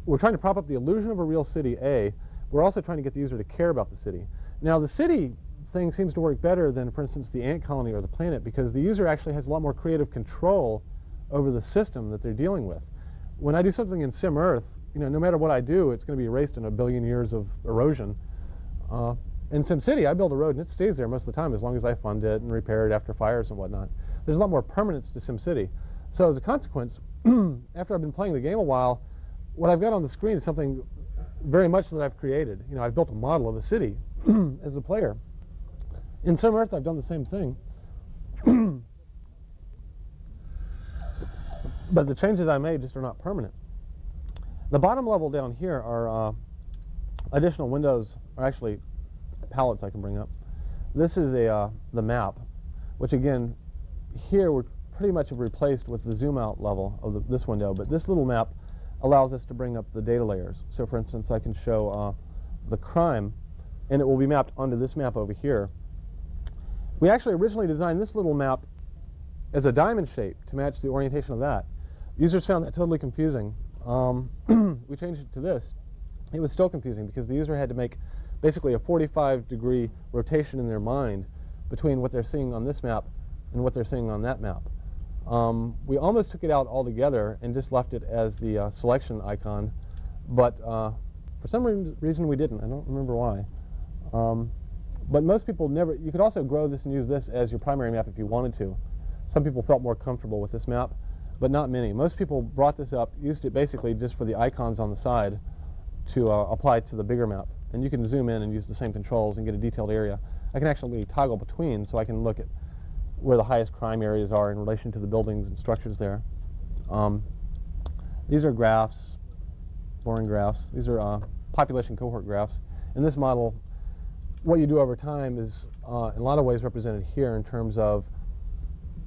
S2: we're trying to prop up the illusion of a real city, A. We're also trying to get the user to care about the city. Now the city thing seems to work better than, for instance, the ant colony or the planet because the user actually has a lot more creative control over the system that they're dealing with. When I do something in Sim Earth, you know, no matter what I do, it's going to be erased in a billion years of erosion. Uh, in SimCity, I build a road and it stays there most of the time as long as I fund it and repair it after fires and whatnot. There's a lot more permanence to SimCity. So as a consequence, after I've been playing the game a while, what I've got on the screen is something very much that I've created. You know, I've built a model of a city as a player. In SimEarth, I've done the same thing. but the changes I made just are not permanent. The bottom level down here are uh, additional windows, or actually palettes I can bring up. This is a uh, the map, which again, here we're pretty much replaced with the zoom out level of the, this window, but this little map allows us to bring up the data layers. So for instance, I can show uh, the crime, and it will be mapped onto this map over here. We actually originally designed this little map as a diamond shape to match the orientation of that. Users found that totally confusing. Um, we changed it to this. It was still confusing because the user had to make basically a 45 degree rotation in their mind between what they're seeing on this map and what they're seeing on that map. Um, we almost took it out altogether and just left it as the uh, selection icon, but uh, for some re reason we didn't. I don't remember why. Um, but most people never, you could also grow this and use this as your primary map if you wanted to. Some people felt more comfortable with this map, but not many. Most people brought this up, used it basically just for the icons on the side to uh, apply to the bigger map. And you can zoom in and use the same controls and get a detailed area. I can actually toggle between so I can look at where the highest crime areas are in relation to the buildings and structures there. Um, these are graphs, boring graphs. These are uh, population cohort graphs. In this model, what you do over time is uh, in a lot of ways represented here in terms of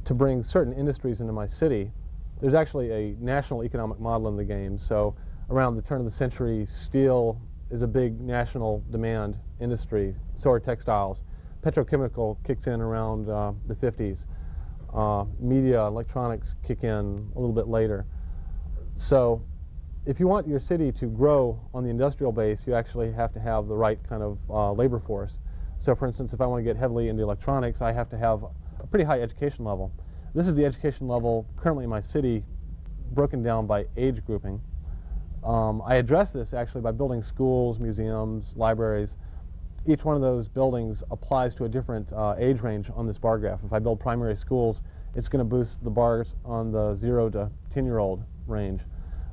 S2: to bring certain industries into my city. There's actually a national economic model in the game. So around the turn of the century, steel is a big national demand industry. So are textiles. Petrochemical kicks in around uh, the 50s. Uh, media, electronics kick in a little bit later. So if you want your city to grow on the industrial base, you actually have to have the right kind of uh, labor force. So for instance, if I want to get heavily into electronics, I have to have a pretty high education level. This is the education level currently in my city broken down by age grouping. Um, I address this actually by building schools, museums, libraries. Each one of those buildings applies to a different uh, age range on this bar graph. If I build primary schools, it's going to boost the bars on the 0 to 10 year old range.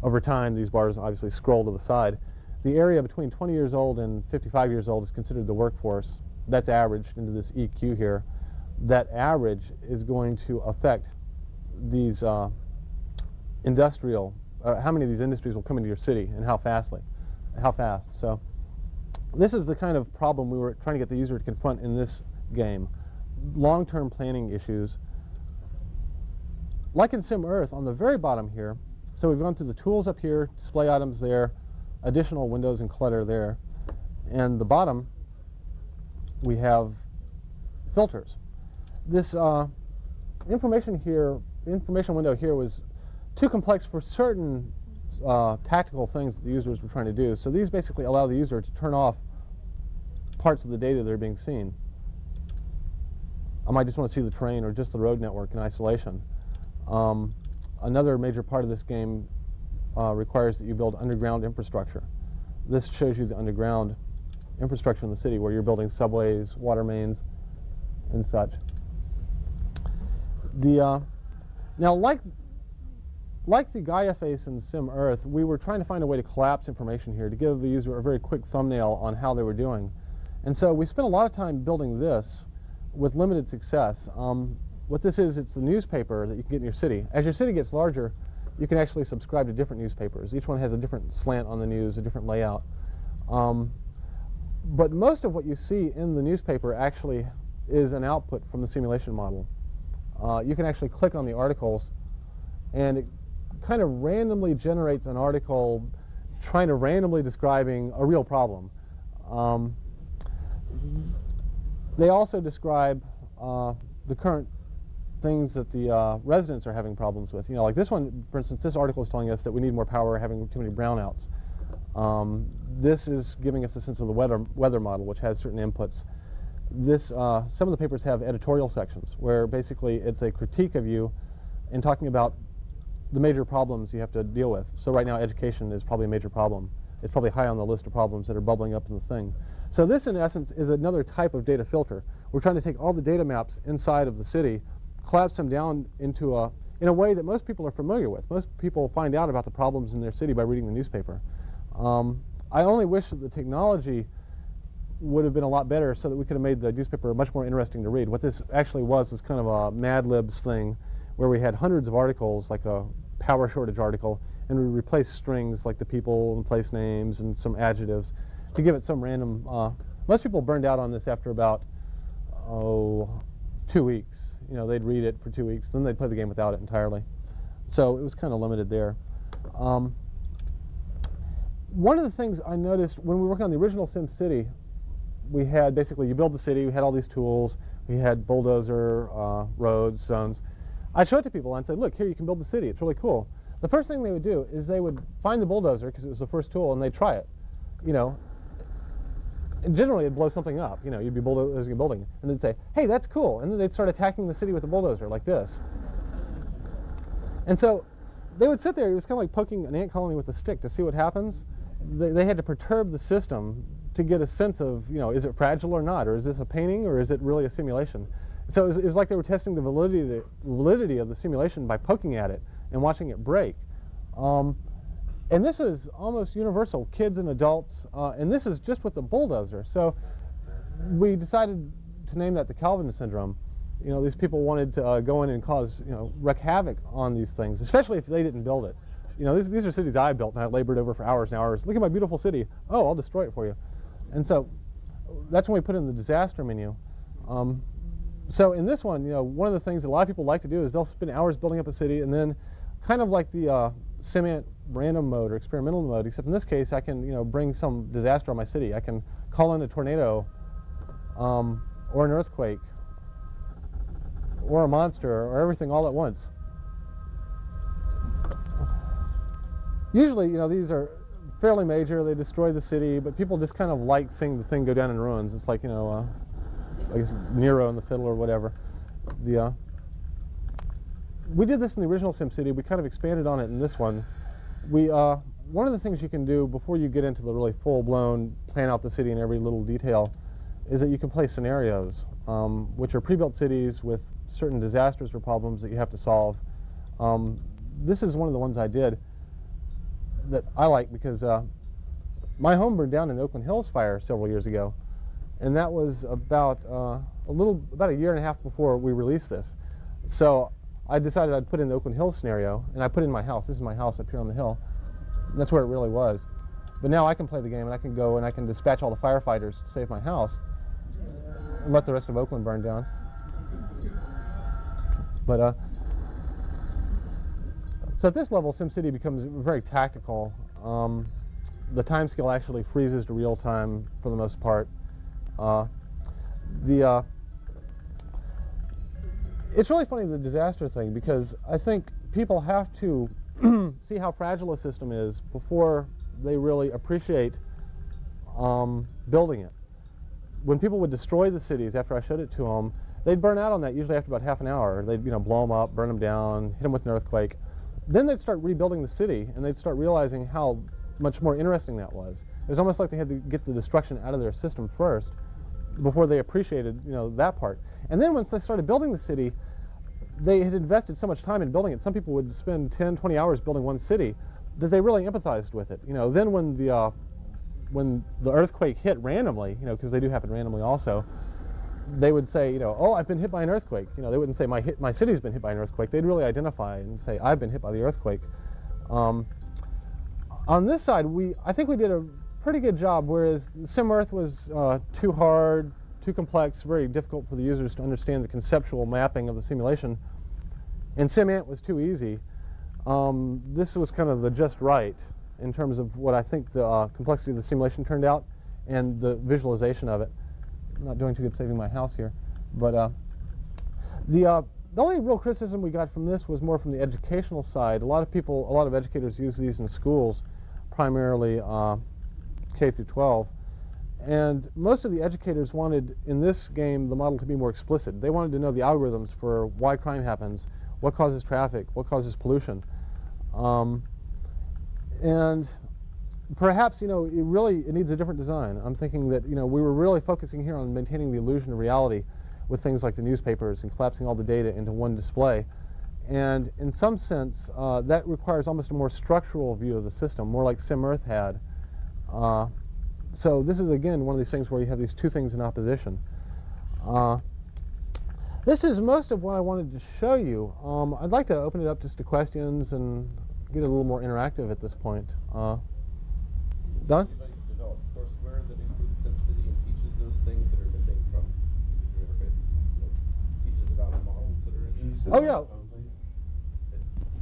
S2: Over time, these bars obviously scroll to the side. The area between 20 years old and 55 years old is considered the workforce. That's averaged into this EQ here. That average is going to affect these uh, industrial, uh, how many of these industries will come into your city and how fastly, how fast. So this is the kind of problem we were trying to get the user to confront in this game. Long-term planning issues. Like in SimEarth, on the very bottom here, so we've gone through the tools up here, display items there, additional windows and clutter there. And the bottom, we have filters. This uh, information here, information window here was too complex for certain uh, tactical things that the users were trying to do. So these basically allow the user to turn off parts of the data that are being seen. I might just want to see the train or just the road network in isolation. Um, another major part of this game uh, requires that you build underground infrastructure. This shows you the underground infrastructure in the city where you're building subways, water mains, and such. The, uh, now, like, like the Gaia face in Sim Earth, we were trying to find a way to collapse information here to give the user a very quick thumbnail on how they were doing. And so we spent a lot of time building this with limited success. Um, what this is, it's the newspaper that you can get in your city. As your city gets larger, you can actually subscribe to different newspapers. Each one has a different slant on the news, a different layout. Um, but most of what you see in the newspaper actually is an output from the simulation model. Uh, you can actually click on the articles and it kind of randomly generates an article trying to randomly describing a real problem. Um, they also describe uh, the current things that the uh, residents are having problems with. You know, like this one, for instance, this article is telling us that we need more power, having too many brownouts. Um, this is giving us a sense of the weather, weather model, which has certain inputs. This, uh, some of the papers have editorial sections where basically it's a critique of you and talking about the major problems you have to deal with. So right now education is probably a major problem. It's probably high on the list of problems that are bubbling up in the thing. So this in essence is another type of data filter. We're trying to take all the data maps inside of the city collapse them down into a, in a way that most people are familiar with. Most people find out about the problems in their city by reading the newspaper. Um, I only wish that the technology would have been a lot better so that we could have made the newspaper much more interesting to read. What this actually was was kind of a Mad Libs thing where we had hundreds of articles, like a power shortage article, and we replaced strings like the people and place names and some adjectives to give it some random. Uh, most people burned out on this after about, oh, two weeks. You know, they'd read it for two weeks, then they'd play the game without it entirely. So it was kind of limited there. Um, one of the things I noticed when we were working on the original Sim City, we had basically, you build the city, we had all these tools, we had bulldozer, uh, roads, zones. I'd show it to people and say, look, here you can build the city, it's really cool. The first thing they would do is they would find the bulldozer, because it was the first tool, and they'd try it. You know, generally it'd blow something up. You know, you'd be bulldozing a building, and they'd say, "Hey, that's cool," and then they'd start attacking the city with a bulldozer like this. And so they would sit there. It was kind of like poking an ant colony with a stick to see what happens. They, they had to perturb the system to get a sense of, you know, is it fragile or not, or is this a painting, or is it really a simulation? So it was, it was like they were testing the validity, the validity of the simulation by poking at it and watching it break. Um, and this is almost universal, kids and adults, uh, and this is just with the bulldozer. So we decided to name that the Calvin syndrome. You know, these people wanted to uh, go in and cause, you know, wreak havoc on these things, especially if they didn't build it. You know, these, these are cities I built and I labored over for hours and hours. Look at my beautiful city. Oh, I'll destroy it for you. And so that's when we put in the disaster menu. Um, so in this one, you know, one of the things that a lot of people like to do is they'll spend hours building up a city and then kind of like the uh, Simant random mode or experimental mode, except in this case I can, you know, bring some disaster on my city. I can call in a tornado um, or an earthquake or a monster or everything all at once. Usually, you know, these are fairly major. They destroy the city, but people just kind of like seeing the thing go down in ruins. It's like, you know, uh, I guess Nero and the Fiddle or whatever. The, uh, we did this in the original SimCity. We kind of expanded on it in this one. We, uh, one of the things you can do before you get into the really full-blown plan out the city in every little detail is that you can play scenarios, um, which are pre-built cities with certain disasters or problems that you have to solve. Um, this is one of the ones I did that I like because uh, my home burned down in the Oakland Hills fire several years ago, and that was about uh, a little about a year and a half before we released this. So I decided I'd put in the Oakland Hills scenario, and I put in my house. This is my house up here on the hill. That's where it really was. But now I can play the game, and I can go and I can dispatch all the firefighters to save my house, and let the rest of Oakland burn down. But uh, so at this level, SimCity becomes very tactical. Um, the time scale actually freezes to real time for the most part. Uh, the uh, it's really funny the disaster thing because I think people have to see how fragile a system is before they really appreciate um, building it. When people would destroy the cities after I showed it to them, they'd burn out on that usually after about half an hour. They'd you know blow them up, burn them down, hit them with an earthquake. Then they'd start rebuilding the city, and they'd start realizing how much more interesting that was. It was almost like they had to get the destruction out of their system first before they appreciated, you know, that part. And then once they started building the city, they had invested so much time in building it. Some people would spend 10, 20 hours building one city that they really empathized with it. You know, then when the uh, when the earthquake hit randomly, you know, because they do happen randomly also, they would say, you know, oh, I've been hit by an earthquake. You know, they wouldn't say my hit, my city's been hit by an earthquake. They'd really identify and say, I've been hit by the earthquake. Um, on this side, we I think we did a pretty good job. Whereas SimEarth was uh, too hard, too complex, very difficult for the users to understand the conceptual mapping of the simulation, and SimAnt was too easy. Um, this was kind of the just right in terms of what I think the uh, complexity of the simulation turned out and the visualization of it. I'm not doing too good saving my house here, but uh, the uh, the only real criticism we got from this was more from the educational side. A lot of people, a lot of educators use these in schools, primarily uh, K through 12. And most of the educators wanted, in this game, the model to be more explicit. They wanted to know the algorithms for why crime happens, what causes traffic, what causes pollution. Um, and perhaps, you know, it really it needs a different design. I'm thinking that, you know, we were really focusing here on maintaining the illusion of reality with things like the newspapers and collapsing all the data into one display. And in some sense, uh, that requires almost a more structural view of the system, more like SimEarth had. Uh, so this is, again, one of these things where you have these two things in opposition. Uh, this is most of what I wanted to show you. Um, I'd like to open it up just to questions and get a little more interactive at this point. Uh, Don?
S3: courseware that includes SimCity and teaches those things that are missing from user interface? teaches about models that are in
S2: Oh, yeah.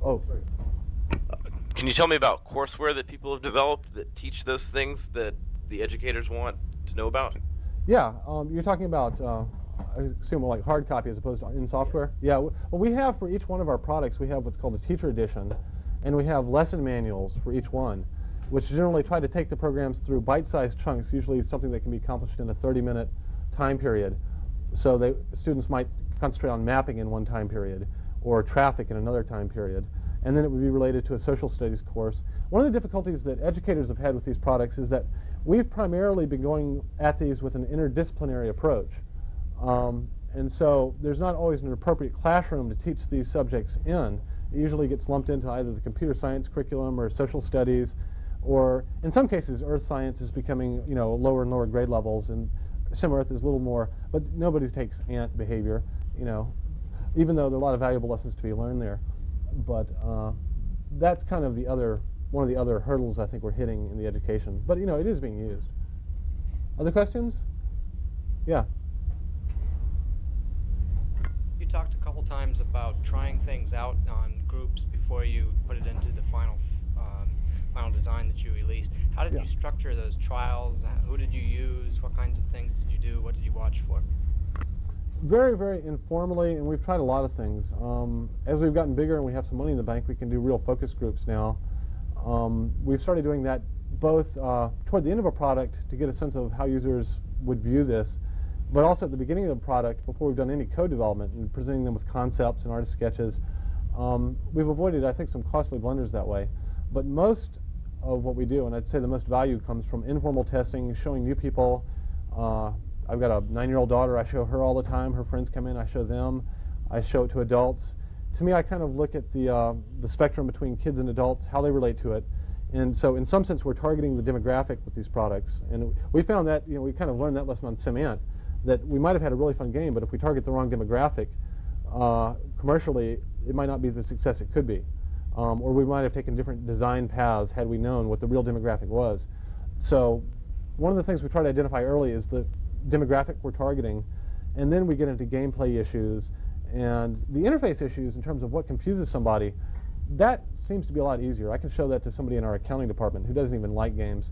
S2: Oh.
S4: Can you tell me about courseware that people have developed that teach those things that the educators want to know about?
S2: Yeah, um, you're talking about, uh, I assume like hard copy as opposed to in software? Yeah, well we have for each one of our products, we have what's called a teacher edition, and we have lesson manuals for each one, which generally try to take the programs through bite-sized chunks, usually something that can be accomplished in a 30-minute time period. So they, students might concentrate on mapping in one time period, or traffic in another time period and then it would be related to a social studies course. One of the difficulties that educators have had with these products is that we've primarily been going at these with an interdisciplinary approach. Um, and so there's not always an appropriate classroom to teach these subjects in. It usually gets lumped into either the computer science curriculum or social studies, or in some cases earth science is becoming you know lower and lower grade levels, and SimEarth is a little more, but nobody takes ant behavior, you know, even though there are a lot of valuable lessons to be learned there but uh, that's kind of the other one of the other hurdles I think we're hitting in the education. But you know, it is being used. Other questions? Yeah.
S5: You talked a couple times about trying things out on groups before you put it into the final um, final design that you released. How did
S2: Yeah.
S5: you structure those trials? Who did you use? What kinds of things did you do? What did you watch for?
S2: Very, very informally, and we've tried a lot of things. Um, as we've gotten bigger and we have some money in the bank, we can do real focus groups now. Um, we've started doing that both uh, toward the end of a product to get a sense of how users would view this, but also at the beginning of the product before we've done any code development and presenting them with concepts and artist sketches. Um, we've avoided, I think, some costly blunders that way. But most of what we do, and I'd say the most value comes from informal testing, showing new people. Uh, I've got a nine-year-old daughter. I show her all the time. Her friends come in. I show them. I show it to adults. To me, I kind of look at the uh, the spectrum between kids and adults, how they relate to it, and so in some sense, we're targeting the demographic with these products. And we found that you know we kind of learned that lesson on SimAnt, that we might have had a really fun game, but if we target the wrong demographic, uh, commercially, it might not be the success it could be. Um, or we might have taken different design paths had we known what the real demographic was. So one of the things we try to identify early is the demographic we're targeting, and then we get into gameplay issues and the interface issues in terms of what confuses somebody. That seems to be a lot easier. I can show that to somebody in our accounting department who doesn't even like games,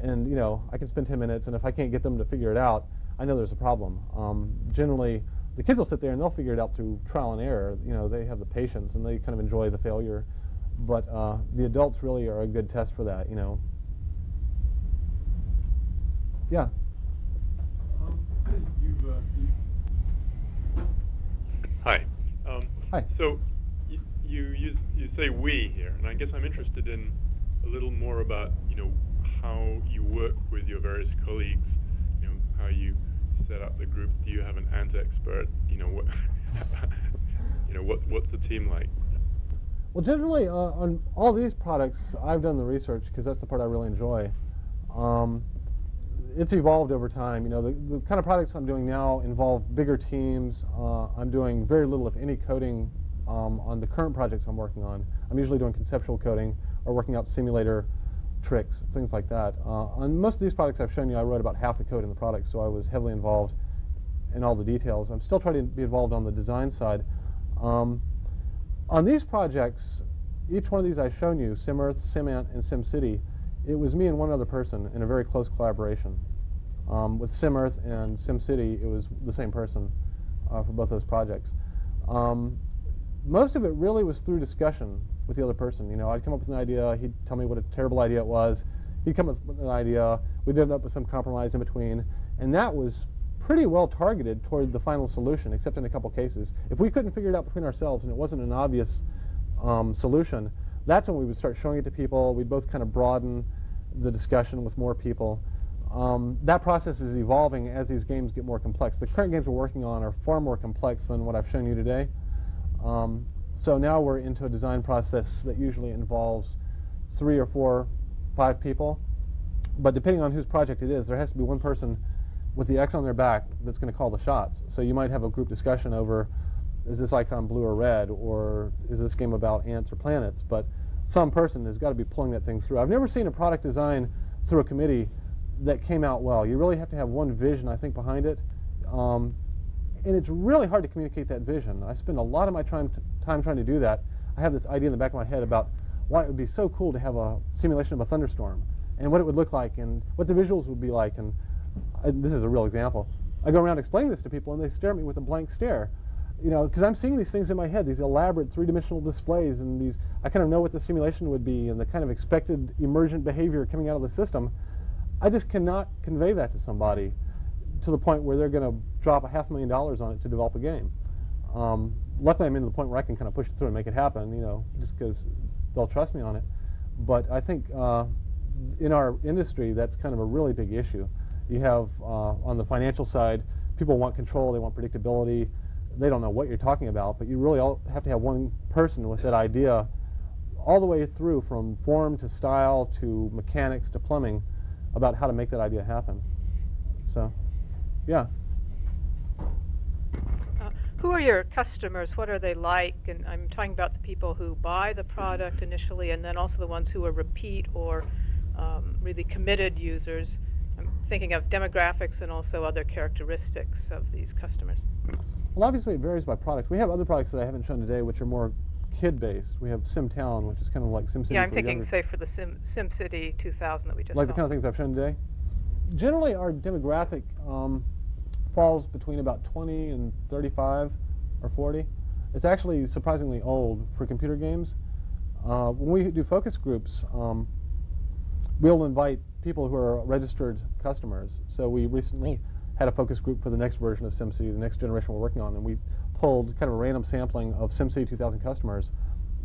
S2: and you know I can spend 10 minutes, and if I can't get them to figure it out, I know there's a problem. Um, generally, the kids will sit there and they'll figure it out through trial and error. You know, they have the patience and they kind of enjoy the failure. But uh, the adults really are a good test for that. You know. Yeah.
S6: You've, uh, you- Hi. Um,
S2: Hi.
S6: So y- you use you say we here, and I guess I'm interested in a little more about you know how you work with your various colleagues. You know how you set up the groups. Do you have an ant expert? You know what? you know what? What's the team like?
S2: Well, generally, uh, on all these products, I've done the research because that's the part I really enjoy. Um, it's evolved over time. You know, the, the kind of products I'm doing now involve bigger teams. Uh, I'm doing very little, if any, coding um, on the current projects I'm working on. I'm usually doing conceptual coding or working out simulator tricks, things like that. Uh, on most of these products I've shown you, I wrote about half the code in the product, so I was heavily involved in all the details. I'm still trying to be involved on the design side. Um, on these projects, each one of these I've shown you, SimEarth, SimAnt, and SimCity, it was me and one other person in a very close collaboration. Um, with SimEarth and SimCity, it was the same person uh, for both those projects. Um, most of it really was through discussion with the other person. You know, I'd come up with an idea, he'd tell me what a terrible idea it was, he'd come up with an idea, we'd end up with some compromise in between, and that was pretty well targeted toward the final solution, except in a couple cases. If we couldn't figure it out between ourselves and it wasn't an obvious um, solution, that's when we would start showing it to people. We'd both kind of broaden the discussion with more people. Um, that process is evolving as these games get more complex. The current games we're working on are far more complex than what I've shown you today. Um, so now we're into a design process that usually involves three or four, five people. But depending on whose project it is, there has to be one person with the X on their back that's going to call the shots. So you might have a group discussion over is this icon blue or red, or is this game about ants or planets? But some person has got to be pulling that thing through. I've never seen a product design through a committee that came out well. You really have to have one vision, I think, behind it. Um, and it's really hard to communicate that vision. I spend a lot of my time, time trying to do that. I have this idea in the back of my head about why it would be so cool to have a simulation of a thunderstorm and what it would look like and what the visuals would be like. And I, this is a real example. I go around explaining this to people and they stare at me with a blank stare. You know, because I'm seeing these things in my head, these elaborate three-dimensional displays and these, I kind of know what the simulation would be and the kind of expected emergent behavior coming out of the system. I just cannot convey that to somebody to the point where they're going to drop a half million dollars on it to develop a game. Um, luckily, I'm into the point where I can kind of push it through and make it happen, you know, just because they'll trust me on it. But I think uh, in our industry, that's kind of a really big issue. You have, uh, on the financial side, people want control, they want predictability. They don't know what you're talking about, but you really all have to have one person with that idea all the way through from form to style to mechanics to plumbing about how to make that idea happen. So, yeah.
S7: Uh, who are your customers? What are they like? And I'm talking about the people who buy the product initially, and then also the ones who are repeat or um, really committed users. I'm thinking of demographics and also other characteristics of these customers.
S2: Well, obviously it varies by product. We have other products that I haven't shown today, which are more kid-based. We have SimTown, which is kind of like SimCity.
S7: yeah, I'm thinking,
S2: younger-
S7: say, for the Sim SimCity 2000 that we just
S2: like
S7: saw.
S2: the kind of things I've shown today. Generally, our demographic um, falls between about 20 and 35 or 40. It's actually surprisingly old for computer games. Uh, when we do focus groups, um, we'll invite people who are registered customers. So we recently had a focus group for the next version of SimCity, the next generation we're working on, and we pulled kind of a random sampling of SimCity 2000 customers.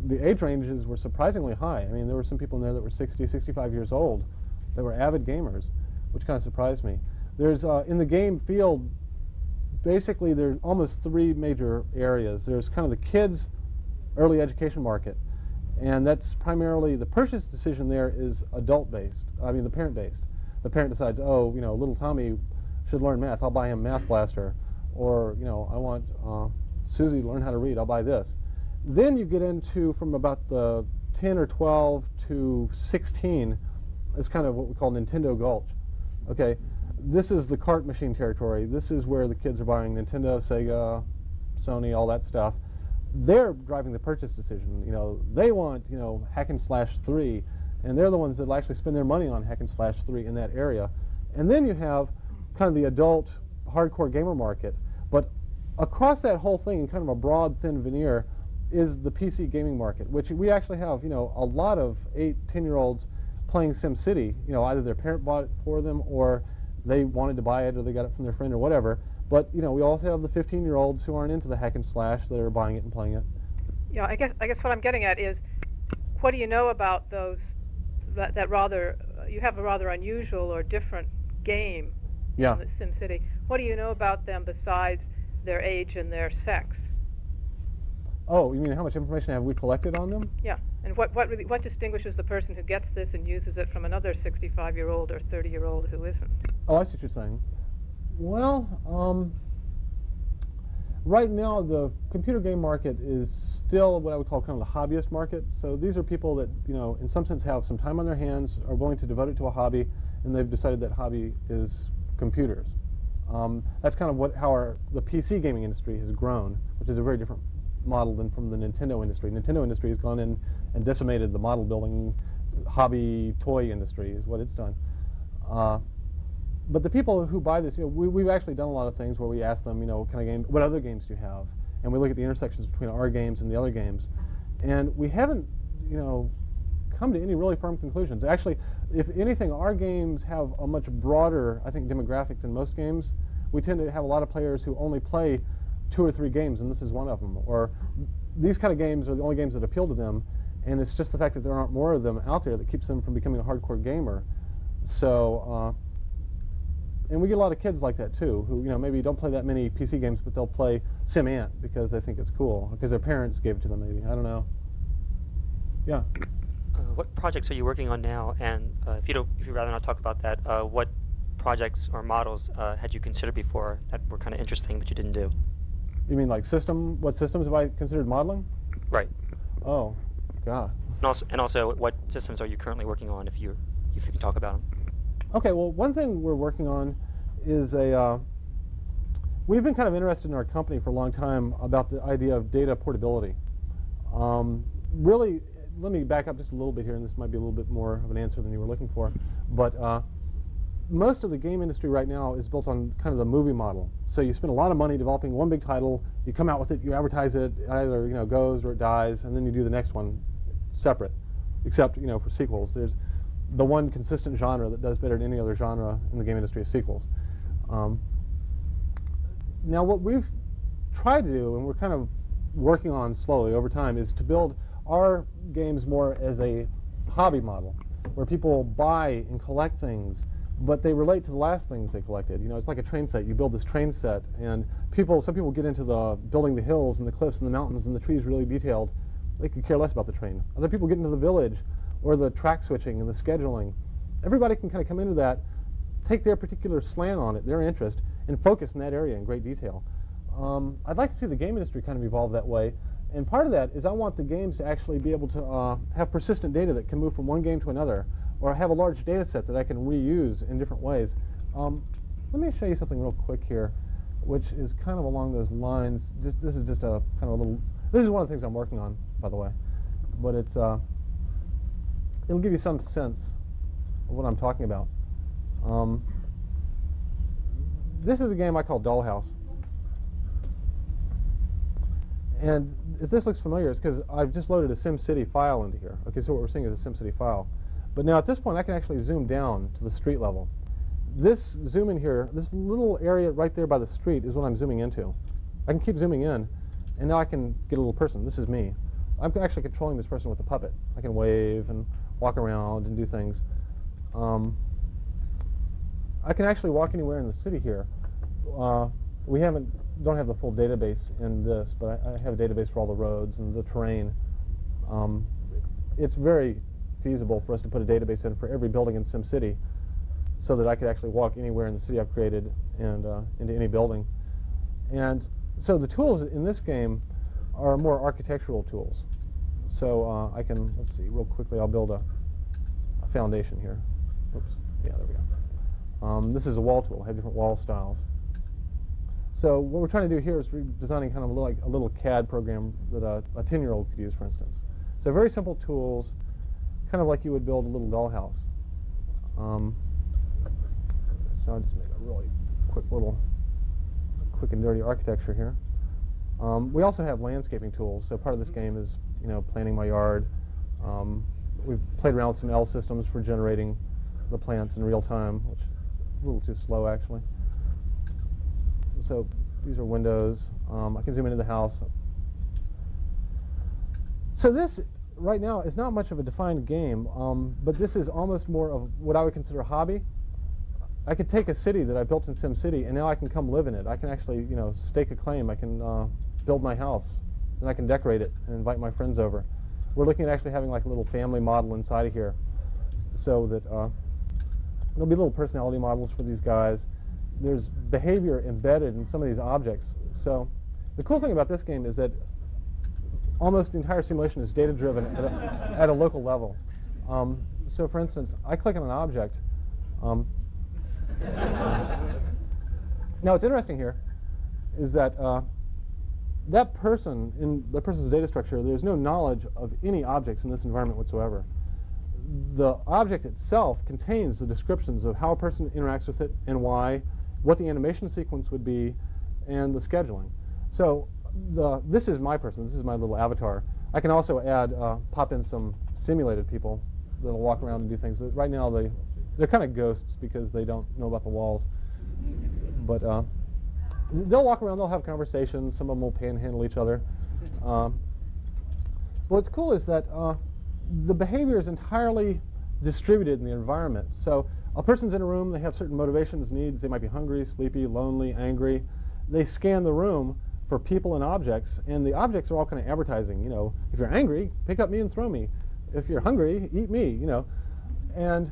S2: The age ranges were surprisingly high. I mean, there were some people in there that were 60, 65 years old that were avid gamers, which kind of surprised me. There's uh, in the game field, basically there's almost three major areas. There's kind of the kids early education market, and that's primarily the purchase decision there is adult based. I mean the parent based. The parent decides, oh, you know, little Tommy should learn math. I'll buy him Math Blaster, or you know, I want uh, Susie learn how to read. I'll buy this. Then you get into from about the 10 or 12 to 16 is kind of what we call Nintendo Gulch. Okay, this is the cart machine territory. This is where the kids are buying Nintendo, Sega, Sony, all that stuff. They're driving the purchase decision. You know, they want you know hack and slash three, and they're the ones that will actually spend their money on hack and slash three in that area. And then you have kind of the adult hardcore gamer market. Across that whole thing, in kind of a broad, thin veneer, is the PC gaming market, which we actually have, you know, a lot of eight, 10-year-olds playing SimCity. You know, either their parent bought it for them, or they wanted to buy it, or they got it from their friend, or whatever. But you know, we also have the 15-year-olds who aren't into the hack and slash that are buying it and playing it.
S7: Yeah, I guess I guess what I'm getting at is, what do you know about those that, that rather you have a rather unusual or different game
S2: Yeah.
S7: in SimCity. What do you know about them besides their age and their sex?
S2: Oh, you mean how much information have we collected on them?
S7: Yeah, and what what really what distinguishes the person who gets this and uses it from another 65-year-old or 30-year-old who isn't?
S2: Oh, I see what you're saying. Well, um, right now the computer game market is still what I would call kind of the hobbyist market. So these are people that, you know, in some sense have some time on their hands, are willing to devote it to a hobby, and they've decided that hobby is computers. Um, that's kind of what how our, the PC gaming industry has grown, which is a very different model than from the Nintendo industry. Nintendo industry has gone in and decimated the model building hobby toy industry is what it's done. Uh, but the people who buy this, you know, we, we've actually done a lot of things where we ask them, you know, what kind of game, what other games do you have? And we look at the intersections between our games and the other games. And we haven't, you know, come to any really firm conclusions. Actually, if anything, our games have a much broader, I think, demographic than most games. We tend to have a lot of players who only play two or three games, and this is one of them. Or these kind of games are the only games that appeal to them, and it's just the fact that there aren't more of them out there that keeps them from becoming a hardcore gamer. So, uh, and we get a lot of kids like that too, who you know maybe don't play that many PC games, but they'll play SimAnt because they think it's cool, because their parents gave it to them. Maybe I don't know. Yeah.
S8: Uh, what projects are you working on now? And uh, if you don't, if you'd rather not talk about that, uh, what projects or models uh, had you considered before that were kind of interesting but you didn't do?
S2: You mean like system? What systems have I considered modeling?
S8: Right.
S2: Oh, God.
S8: And also, and also, what systems are you currently working on? If you, if you can talk about them.
S2: Okay, well, one thing we're working on is a. Uh, we've been kind of interested in our company for a long time about the idea of data portability. Um, really, let me back up just a little bit here, and this might be a little bit more of an answer than you were looking for. But uh, most of the game industry right now is built on kind of the movie model. So you spend a lot of money developing one big title, you come out with it, you advertise it, it either you know goes or it dies, and then you do the next one separate. Except you know for sequels, there's the one consistent genre that does better than any other genre in the game industry is sequels. Um, now, what we've tried to do, and we're kind of working on slowly over time, is to build our games more as a hobby model, where people buy and collect things, but they relate to the last things they collected. You know, it's like a train set. You build this train set, and people, some people get into the building the hills and the cliffs and the mountains and the trees really detailed. They could care less about the train. Other people get into the village or the track switching and the scheduling. Everybody can kind of come into that, take their particular slant on it, their interest, and focus in that area in great detail. Um, I'd like to see the game industry kind of evolve that way. And part of that is I want the games to actually be able to uh, have persistent data that can move from one game to another, or have a large data set that I can reuse in different ways. Um, let me show you something real quick here, which is kind of along those lines. Just, this is just a kind of a little. This is one of the things I'm working on, by the way, but it's uh, it'll give you some sense of what I'm talking about. Um, this is a game I call Dollhouse. And if this looks familiar, it's because I've just loaded a SimCity file into here. Okay, so what we're seeing is a SimCity file. But now at this point, I can actually zoom down to the street level. This zoom in here, this little area right there by the street is what I'm zooming into. I can keep zooming in, and now I can get a little person. This is me. I'm actually controlling this person with the puppet. I can wave and walk around and do things. Um, I can actually walk anywhere in the city here. Uh, we haven't don't have the full database in this, but I, I, have a database for all the roads and the terrain. Um, it's very feasible for us to put a database in for every building in SimCity so that I could actually walk anywhere in the city I've created and uh, into any building. And so the tools in this game are more architectural tools. So uh, I can, let's see, real quickly, I'll build a, a foundation here. Oops, yeah, there we go. Um, this is a wall tool. I have different wall styles. So what we're trying to do here is designing kind of like a little CAD program that a 10-year-old could use, for instance. So very simple tools, kind of like you would build a little dollhouse. Um, so I'll just make a really quick little, quick and dirty architecture here. Um, we also have landscaping tools. So part of this game is, you know, planning my yard. Um, we've played around with some L systems for generating the plants in real time, which is a little too slow actually so these are windows. Um, I can zoom into the house. So this, right now, is not much of a defined game, um, but this is almost more of what I would consider a hobby. I could take a city that I built in SimCity, and now I can come live in it. I can actually, you know, stake a claim. I can uh, build my house, and I can decorate it and invite my friends over. We're looking at actually having like a little family model inside of here, so that uh, there'll be little personality models for these guys there's behavior embedded in some of these objects. So the cool thing about this game is that almost the entire simulation is data driven at a, at a local level. Um, so for instance, I click on an object. Um, now what's interesting here is that uh, that person in the person's data structure, there's no knowledge of any objects in this environment whatsoever. The object itself contains the descriptions of how a person interacts with it and why, what the animation sequence would be, and the scheduling. So the, this is my person. This is my little avatar. I can also add, uh, pop in some simulated people that'll walk around and do things. Right now, they, they're kind of ghosts because they don't know about the walls. But uh, they'll walk around, they'll have conversations. Some of them will panhandle each other. Um, what's cool is that uh, the behavior is entirely distributed in the environment. So a person's in a room, they have certain motivations, needs, they might be hungry, sleepy, lonely, angry. They scan the room for people and objects, and the objects are all kind of advertising, you know, if you're angry, pick up me and throw me. If you're hungry, eat me, you know. And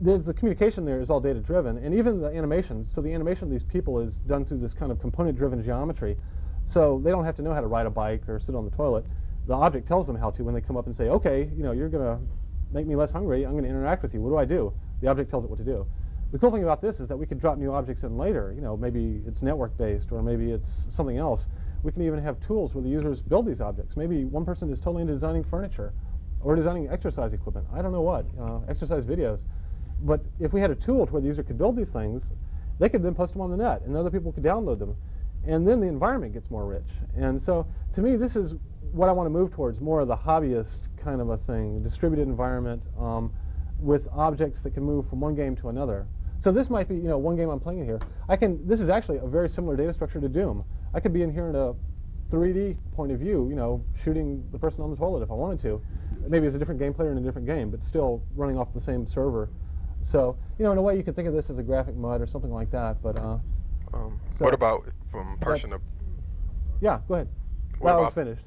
S2: there's the communication there is all data driven, and even the animation. So the animation of these people is done through this kind of component driven geometry. So they don't have to know how to ride a bike or sit on the toilet. The object tells them how to when they come up and say, okay, you know, you're going to make me less hungry, I'm going to interact with you. What do I do? The object tells it what to do. The cool thing about this is that we could drop new objects in later. You know, maybe it's network-based or maybe it's something else. We can even have tools where the users build these objects. Maybe one person is totally into designing furniture or designing exercise equipment. I don't know what, uh, exercise videos. But if we had a tool to where the user could build these things, they could then post them on the net and other people could download them. And then the environment gets more rich. And so to me, this is what I want to move towards, more of the hobbyist kind of a thing, distributed environment um, with objects that can move from one game to another. So this might be, you know, one game I'm playing in here. I can, this is actually a very similar data structure to Doom. I could be in here in a 3D point of view, you know, shooting the person on the toilet if I wanted to. Maybe it's a different game player in a different game, but still running off the same server. So, you know, in a way you could think of this as a graphic mud or something like that, but... Uh,
S9: um,
S2: so
S9: what about from person to...
S2: Yeah, go ahead.
S9: What
S2: That
S9: about
S2: was finished.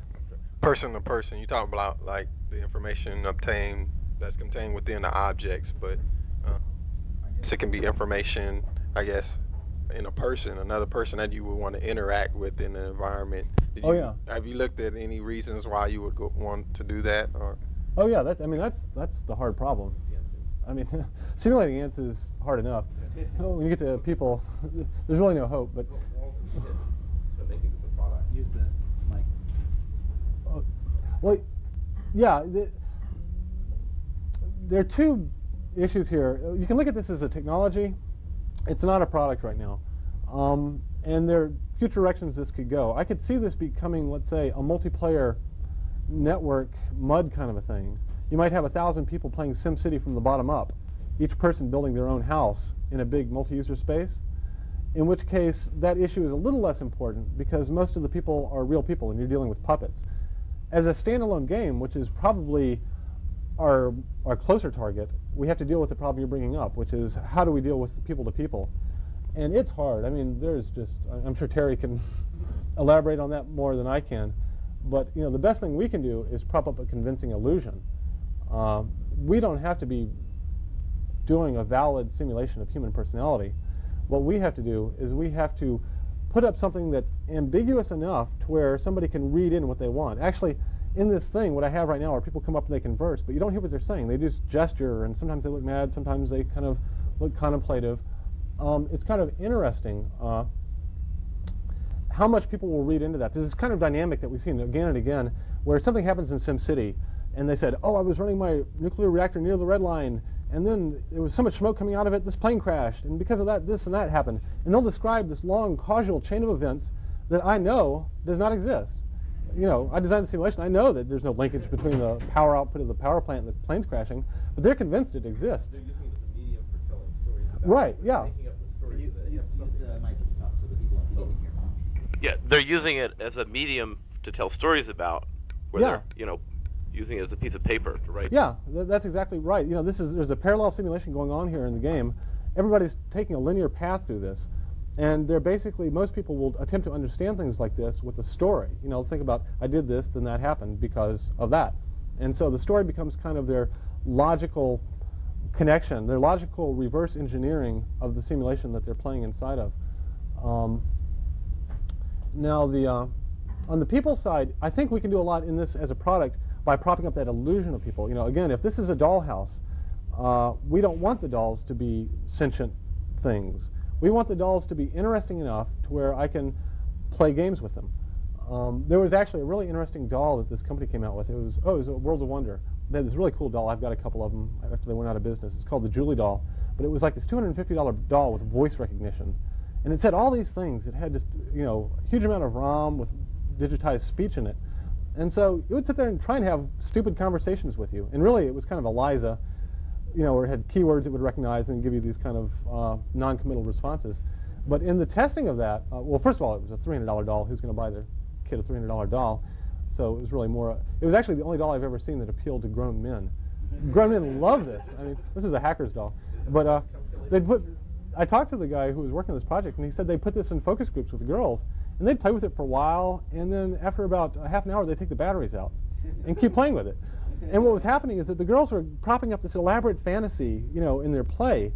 S9: Person to person? You talk about like the information obtained that's contained within the objects, but uh, so it can be information, I guess, in a person, another person that you would want to interact with in the environment. Did
S2: Oh,
S9: you-
S2: yeah.
S9: Have you looked at any reasons why you would go, want to do that, or?
S2: Oh yeah, that, I mean, that's, that's the hard problem. I mean, simulating ants is hard enough. when you get to people, there's really no hope. But
S3: We'll also need it to making this a product.
S1: Use the mic.
S2: uh, well, yeah, the, there are two issues here. You can look at this as a technology. It's not a product right now, um, and there are future directions this could go. I could see this becoming, let's say, a multiplayer network mud kind of a thing. You might have a thousand people playing SimCity from the bottom up, each person building their own house in a big multi-user space. In which case, that issue is a little less important because most of the people are real people and you're dealing with puppets. As a standalone game, which is probably our, our closer target, we have to deal with the problem you're bringing up, which is how do we deal with people to people? And it's hard. I mean, there's just, I'm sure Terry can elaborate on that more than I can. But you know, the best thing we can do is prop up a convincing illusion. Uh, we don't have to be doing a valid simulation of human personality. What we have to do is we have to put up something that's ambiguous enough to where somebody can read in what they want. Actually, in this thing, what I have right now are people come up and they converse, but you don't hear what they're saying. They just gesture, and sometimes they look mad, sometimes they kind of look contemplative. Um, it's kind of interesting uh, how much people will read into that. There's this kind of dynamic that we've seen again and again, where something happens in SimCity, and they said, "Oh, I was running my nuclear reactor near the red line, and then there was so much smoke coming out of it, this plane crashed, and because of that, this and that happened." And they'll describe this long causal chain of events that I know does not exist. You know, I designed the simulation. I know that there's no linkage between the power output of the power plant and the plane's crashing, but they're convinced it exists.
S3: They're using it as a medium for telling stories about
S2: Right,
S3: it.
S2: Yeah.
S3: Making up the stories
S1: Use,
S3: so that
S1: use,
S3: have
S1: use
S3: something.
S1: the mic to talk so the people on TV can hear.
S4: Yeah, they're using it as a medium to tell stories about, where
S2: Yeah.
S4: they're, you know, using it as a piece of paper to write.
S2: Yeah, th- that's exactly right. You know, this is there's a parallel simulation going on here in the game. Everybody's taking a linear path through this, and they're basically most people will attempt to understand things like this with a story. You know, think about I did this, then that happened because of that, and so the story becomes kind of their logical connection, their logical reverse engineering of the simulation that they're playing inside of. Um, now, the uh, on the people side, I think we can do a lot in this as a product by propping up that illusion of people. You know, again, if this is a dollhouse, uh, we don't want the dolls to be sentient things. We want the dolls to be interesting enough to where I can play games with them. Um, there was actually a really interesting doll that this company came out with. It was oh, it was a Worlds of Wonder. They had this really cool doll. I've got a couple of them after they went out of business. It's called the Julie doll, but it was like this $250 doll with voice recognition, and it said all these things. It had just you know a huge amount of ROM with digitized speech in it, and so it would sit there and try and have stupid conversations with you. And really, it was kind of Eliza, you know, where it had keywords it would recognize and give you these kind of uh, non-committal responses. But in the testing of that, uh, well, first of all, it was a $300 doll. Who's going to buy their kid a $300 doll? So it was really more. It was actually the only doll I've ever seen that appealed to grown men. grown men love this. I mean, this is a hacker's doll. But uh, they put. I talked to the guy who was working on this project, and he said they put this in focus groups with the girls, and they'd play with it for a while, and then after about a half an hour, they take the batteries out and keep playing with it. And what was happening is that the girls were propping up this elaborate fantasy, you know, in their play,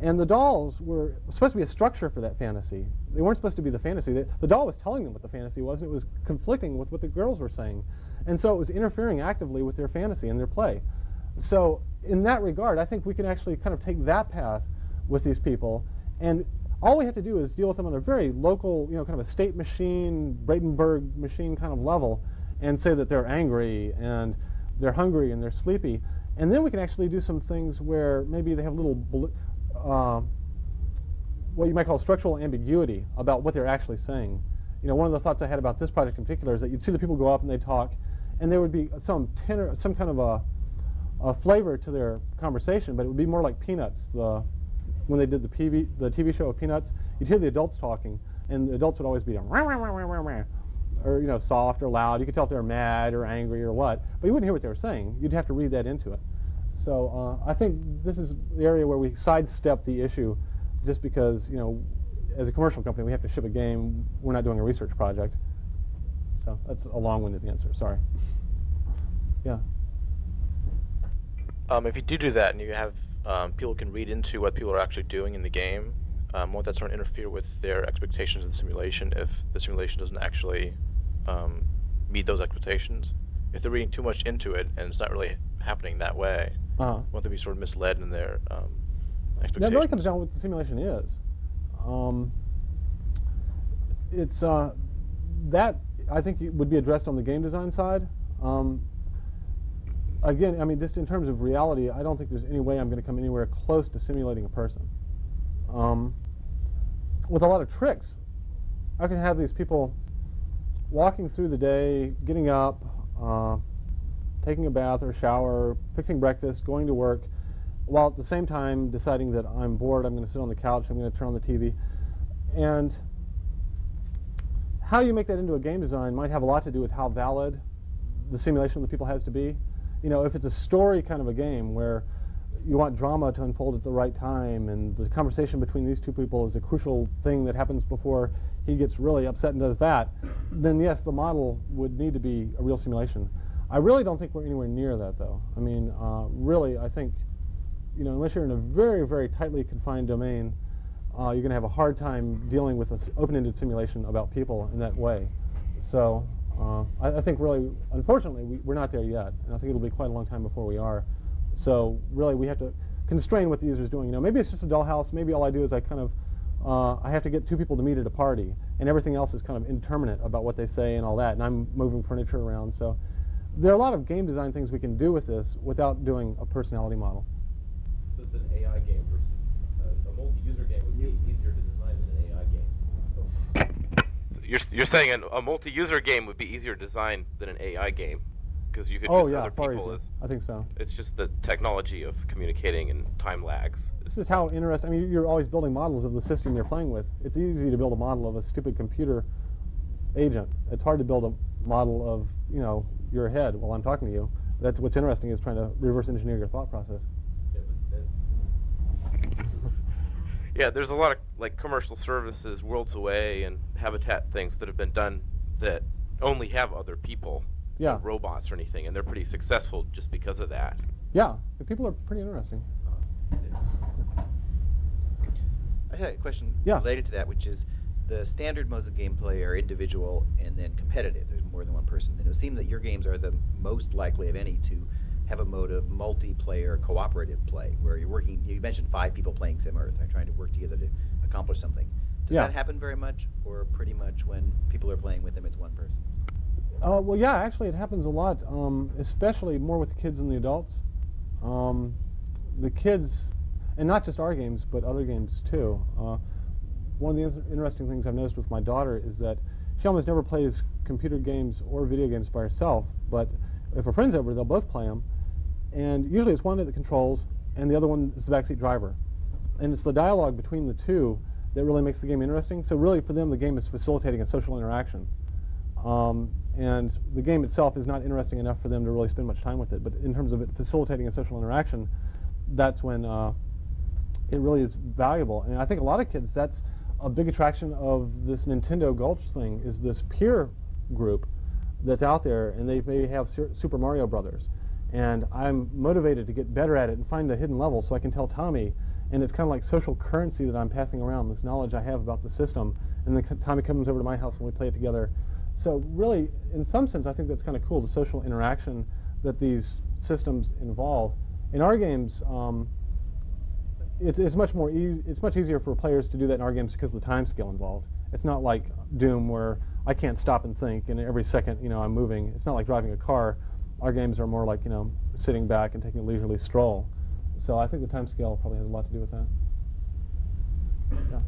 S2: and the dolls were supposed to be a structure for that fantasy. They weren't supposed to be the fantasy. The, the doll was telling them what the fantasy was, and it was conflicting with what the girls were saying. And so it was interfering actively with their fantasy and their play. So in that regard, I think we can actually kind of take that path with these people, and all we have to do is deal with them on a very local, you know, kind of a state machine, Braitenberg machine kind of level, and say that they're angry and they're hungry and they're sleepy. And then we can actually do some things where maybe they have a little, uh, what you might call structural ambiguity about what they're actually saying. You know, one of the thoughts I had about this project in particular is that you'd see the people go up and they talk, and there would be some tenor, some kind of a, a flavor to their conversation, but it would be more like Peanuts. The when they did the TV the TV show of Peanuts, you'd hear the adults talking, and the adults would always be "Wah, wah, wah, wah, wah, wah," or you know soft or loud. You could tell if they were mad or angry or what, but you wouldn't hear what they were saying. You'd have to read that into it. So uh, I think this is the area where we sidestep the issue, just because you know, as a commercial company, we have to ship a game. We're not doing a research project. So that's a long-winded answer. Sorry. Yeah.
S10: Um, if you do do that and you have um, people can read into what people are actually doing in the game, um, won't that sort of interfere with their expectations of the simulation if the simulation doesn't actually um, meet those expectations? If they're reading too much into it and it's not really happening that way,
S2: Uh-huh.
S10: want them to be sort of misled in their um,
S2: That
S10: expectations.
S2: really comes down to what the simulation is. Um, it's uh, that I think it would be addressed on the game design side. Again, I mean, just in terms of reality, I don't think there's any way I'm going to come anywhere close to simulating a person. Um, with a lot of tricks, I can have these people walking through the day, getting up, uh, taking a bath or shower, fixing breakfast, going to work, while at the same time deciding that I'm bored, I'm going to sit on the couch, I'm going to turn on the TV. And how you make that into a game design might have a lot to do with how valid the simulation of the people has to be. You know, if it's a story kind of a game where you want drama to unfold at the right time and the conversation between these two people is a crucial thing that happens before he gets really upset and does that, then yes, the model would need to be a real simulation. I really don't think we're anywhere near that though. I mean, uh, really, I think, you know, unless you're in a very, very tightly confined domain, uh, you're going to have a hard time dealing with an open-ended simulation about people in that way. So uh, I, I think really, unfortunately, we, we're not there yet, and I think it'll be quite a long time before we are. So really, we have to constrain what the user is doing. You know, maybe it's just a dollhouse. Maybe all I do is I kind of uh, I have to get two people to meet at a party, and everything else is kind of indeterminate about what they say and all that. And I'm moving furniture around. So there are a lot of game design things we can do with this without doing a personality model.
S3: So it's an AI game versus uh, a multi-user game would be easier to design than an AI game.
S4: So you're you're saying an, a multi-user game would be easier to design than an AI game because you could
S2: oh
S4: use
S2: yeah,
S4: other
S2: far
S4: people
S2: easier.
S4: as
S2: I think so.
S4: it's just the technology of communicating and time lags.
S2: This is how interesting. I mean, you're always building models of the system you're playing with. It's easy to build a model of a stupid computer agent. It's hard to build a model of you know your head while I'm talking to you. That's what's interesting is trying to reverse engineer your thought process.
S3: Yeah, but then
S4: Yeah, there's a lot of like commercial services, Worlds Away and Habitat things that have been done that only have other people, no
S2: Yeah,
S4: robots or anything, and they're pretty successful just because of that.
S2: yeah. The people are pretty interesting.
S11: Uh, I had a question
S2: Yeah.
S11: related to that, which is the standard modes of gameplay are individual and then competitive. There's more than one person. And it would seem that your games are the most likely of any to have a mode of multiplayer cooperative play, where you're working. You mentioned five people playing SimEarth and trying to work together to accomplish something. Does
S2: Yeah.
S11: that happen very much, or pretty much when people are playing with them, it's one person?
S2: Uh, well, yeah, actually, it happens a lot, um, especially more with the kids than the adults. Um, the kids, and not just our games, but other games too. Uh, one of the inter- interesting things I've noticed with my daughter is that she almost never plays computer games or video games by herself, but if her friend's over, they'll both play them. And usually it's one that controls, and the other one is the backseat driver. And it's the dialogue between the two that really makes the game interesting. So really, for them, the game is facilitating a social interaction. Um, and the game itself is not interesting enough for them to really spend much time with it. But in terms of it facilitating a social interaction, that's when uh, it really is valuable. And I think a lot of kids, that's a big attraction of this Nintendo Gulch thing, is this peer group that's out there, and they maybe have Super Mario Brothers. And I'm motivated to get better at it and find the hidden level so I can tell Tommy. And it's kind of like social currency that I'm passing around, this knowledge I have about the system. And then Tommy comes over to my house and we play it together. So really, in some sense, I think that's kind of cool, the social interaction that these systems involve. In our games, um, it's, it's much more easy. It's much easier for players to do that in our games because of the time scale involved. It's not like Doom where I can't stop and think, and every second, you know, I'm moving. It's not like driving a car. Our games are more like you know, sitting back and taking a leisurely stroll. So I think the time scale probably has a lot to do with that. Yeah.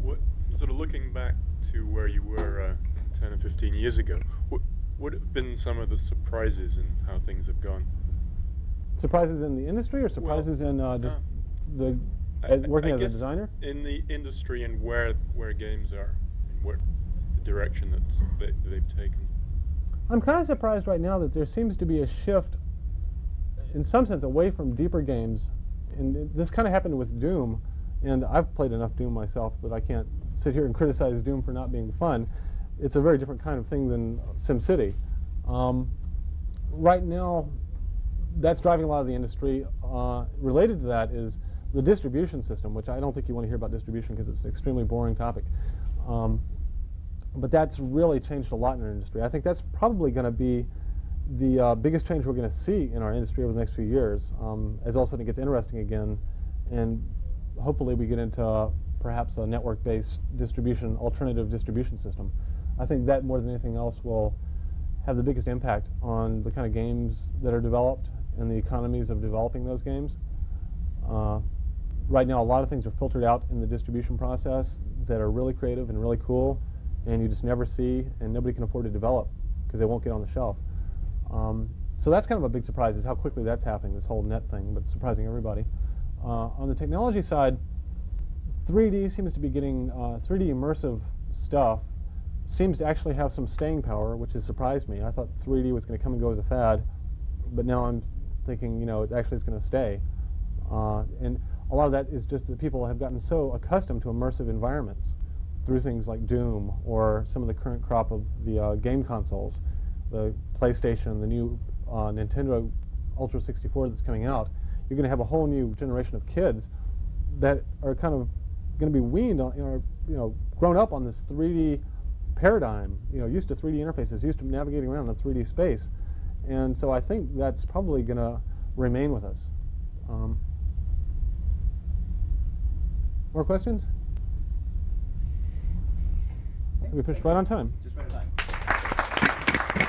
S6: What, sort of looking back to where you were uh, 10 or 15 years ago, what what have been some of the surprises in how things have gone?
S2: Surprises in the industry, or surprises in uh, just the
S6: I-
S2: as working
S6: I
S2: as a designer?
S6: In the industry and where where games are, and what the direction that's, they, they've taken.
S2: I'm kind of surprised right now that there seems to be a shift, in some sense, away from deeper games. And this kind of happened with Doom, and I've played enough Doom myself that I can't sit here and criticize Doom for not being fun. It's a very different kind of thing than SimCity. Um, right now, that's driving a lot of the industry. Uh, related to that is the distribution system, which I don't think you want to hear about distribution because it's an extremely boring topic. Um, but that's really changed a lot in our industry. I think that's probably going to be the uh, biggest change we're going to see in our industry over the next few years, um, as all of a sudden it gets interesting again, and hopefully we get into uh, perhaps a network-based distribution, alternative distribution system. I think that more than anything else will have the biggest impact on the kind of games that are developed and the economies of developing those games. Uh, right now, a lot of things are filtered out in the distribution process that are really creative and really cool, and you just never see, and nobody can afford to develop because they won't get on the shelf. Um, so that's kind of a big surprise is how quickly that's happening, this whole net thing, but surprising everybody. Uh, on the technology side, 3D seems to be getting, uh, 3D immersive stuff seems to actually have some staying power, which has surprised me. I thought 3D was going to come and go as a fad, but now I'm thinking, you know, it actually is going to stay. Uh, and a lot of that is just that people have gotten so accustomed to immersive environments through things like Doom or some of the current crop of the uh, game consoles, the PlayStation, the new uh, Nintendo Ultra 64 that's coming out. You're going to have a whole new generation of kids that are kind of going to be weaned on, you know, you know, grown up on this 3D paradigm, you know, used to 3D interfaces, used to navigating around in 3D space. And so I think that's probably going to remain with us. Um, more questions? Think we finished right on time.
S1: Just right on time.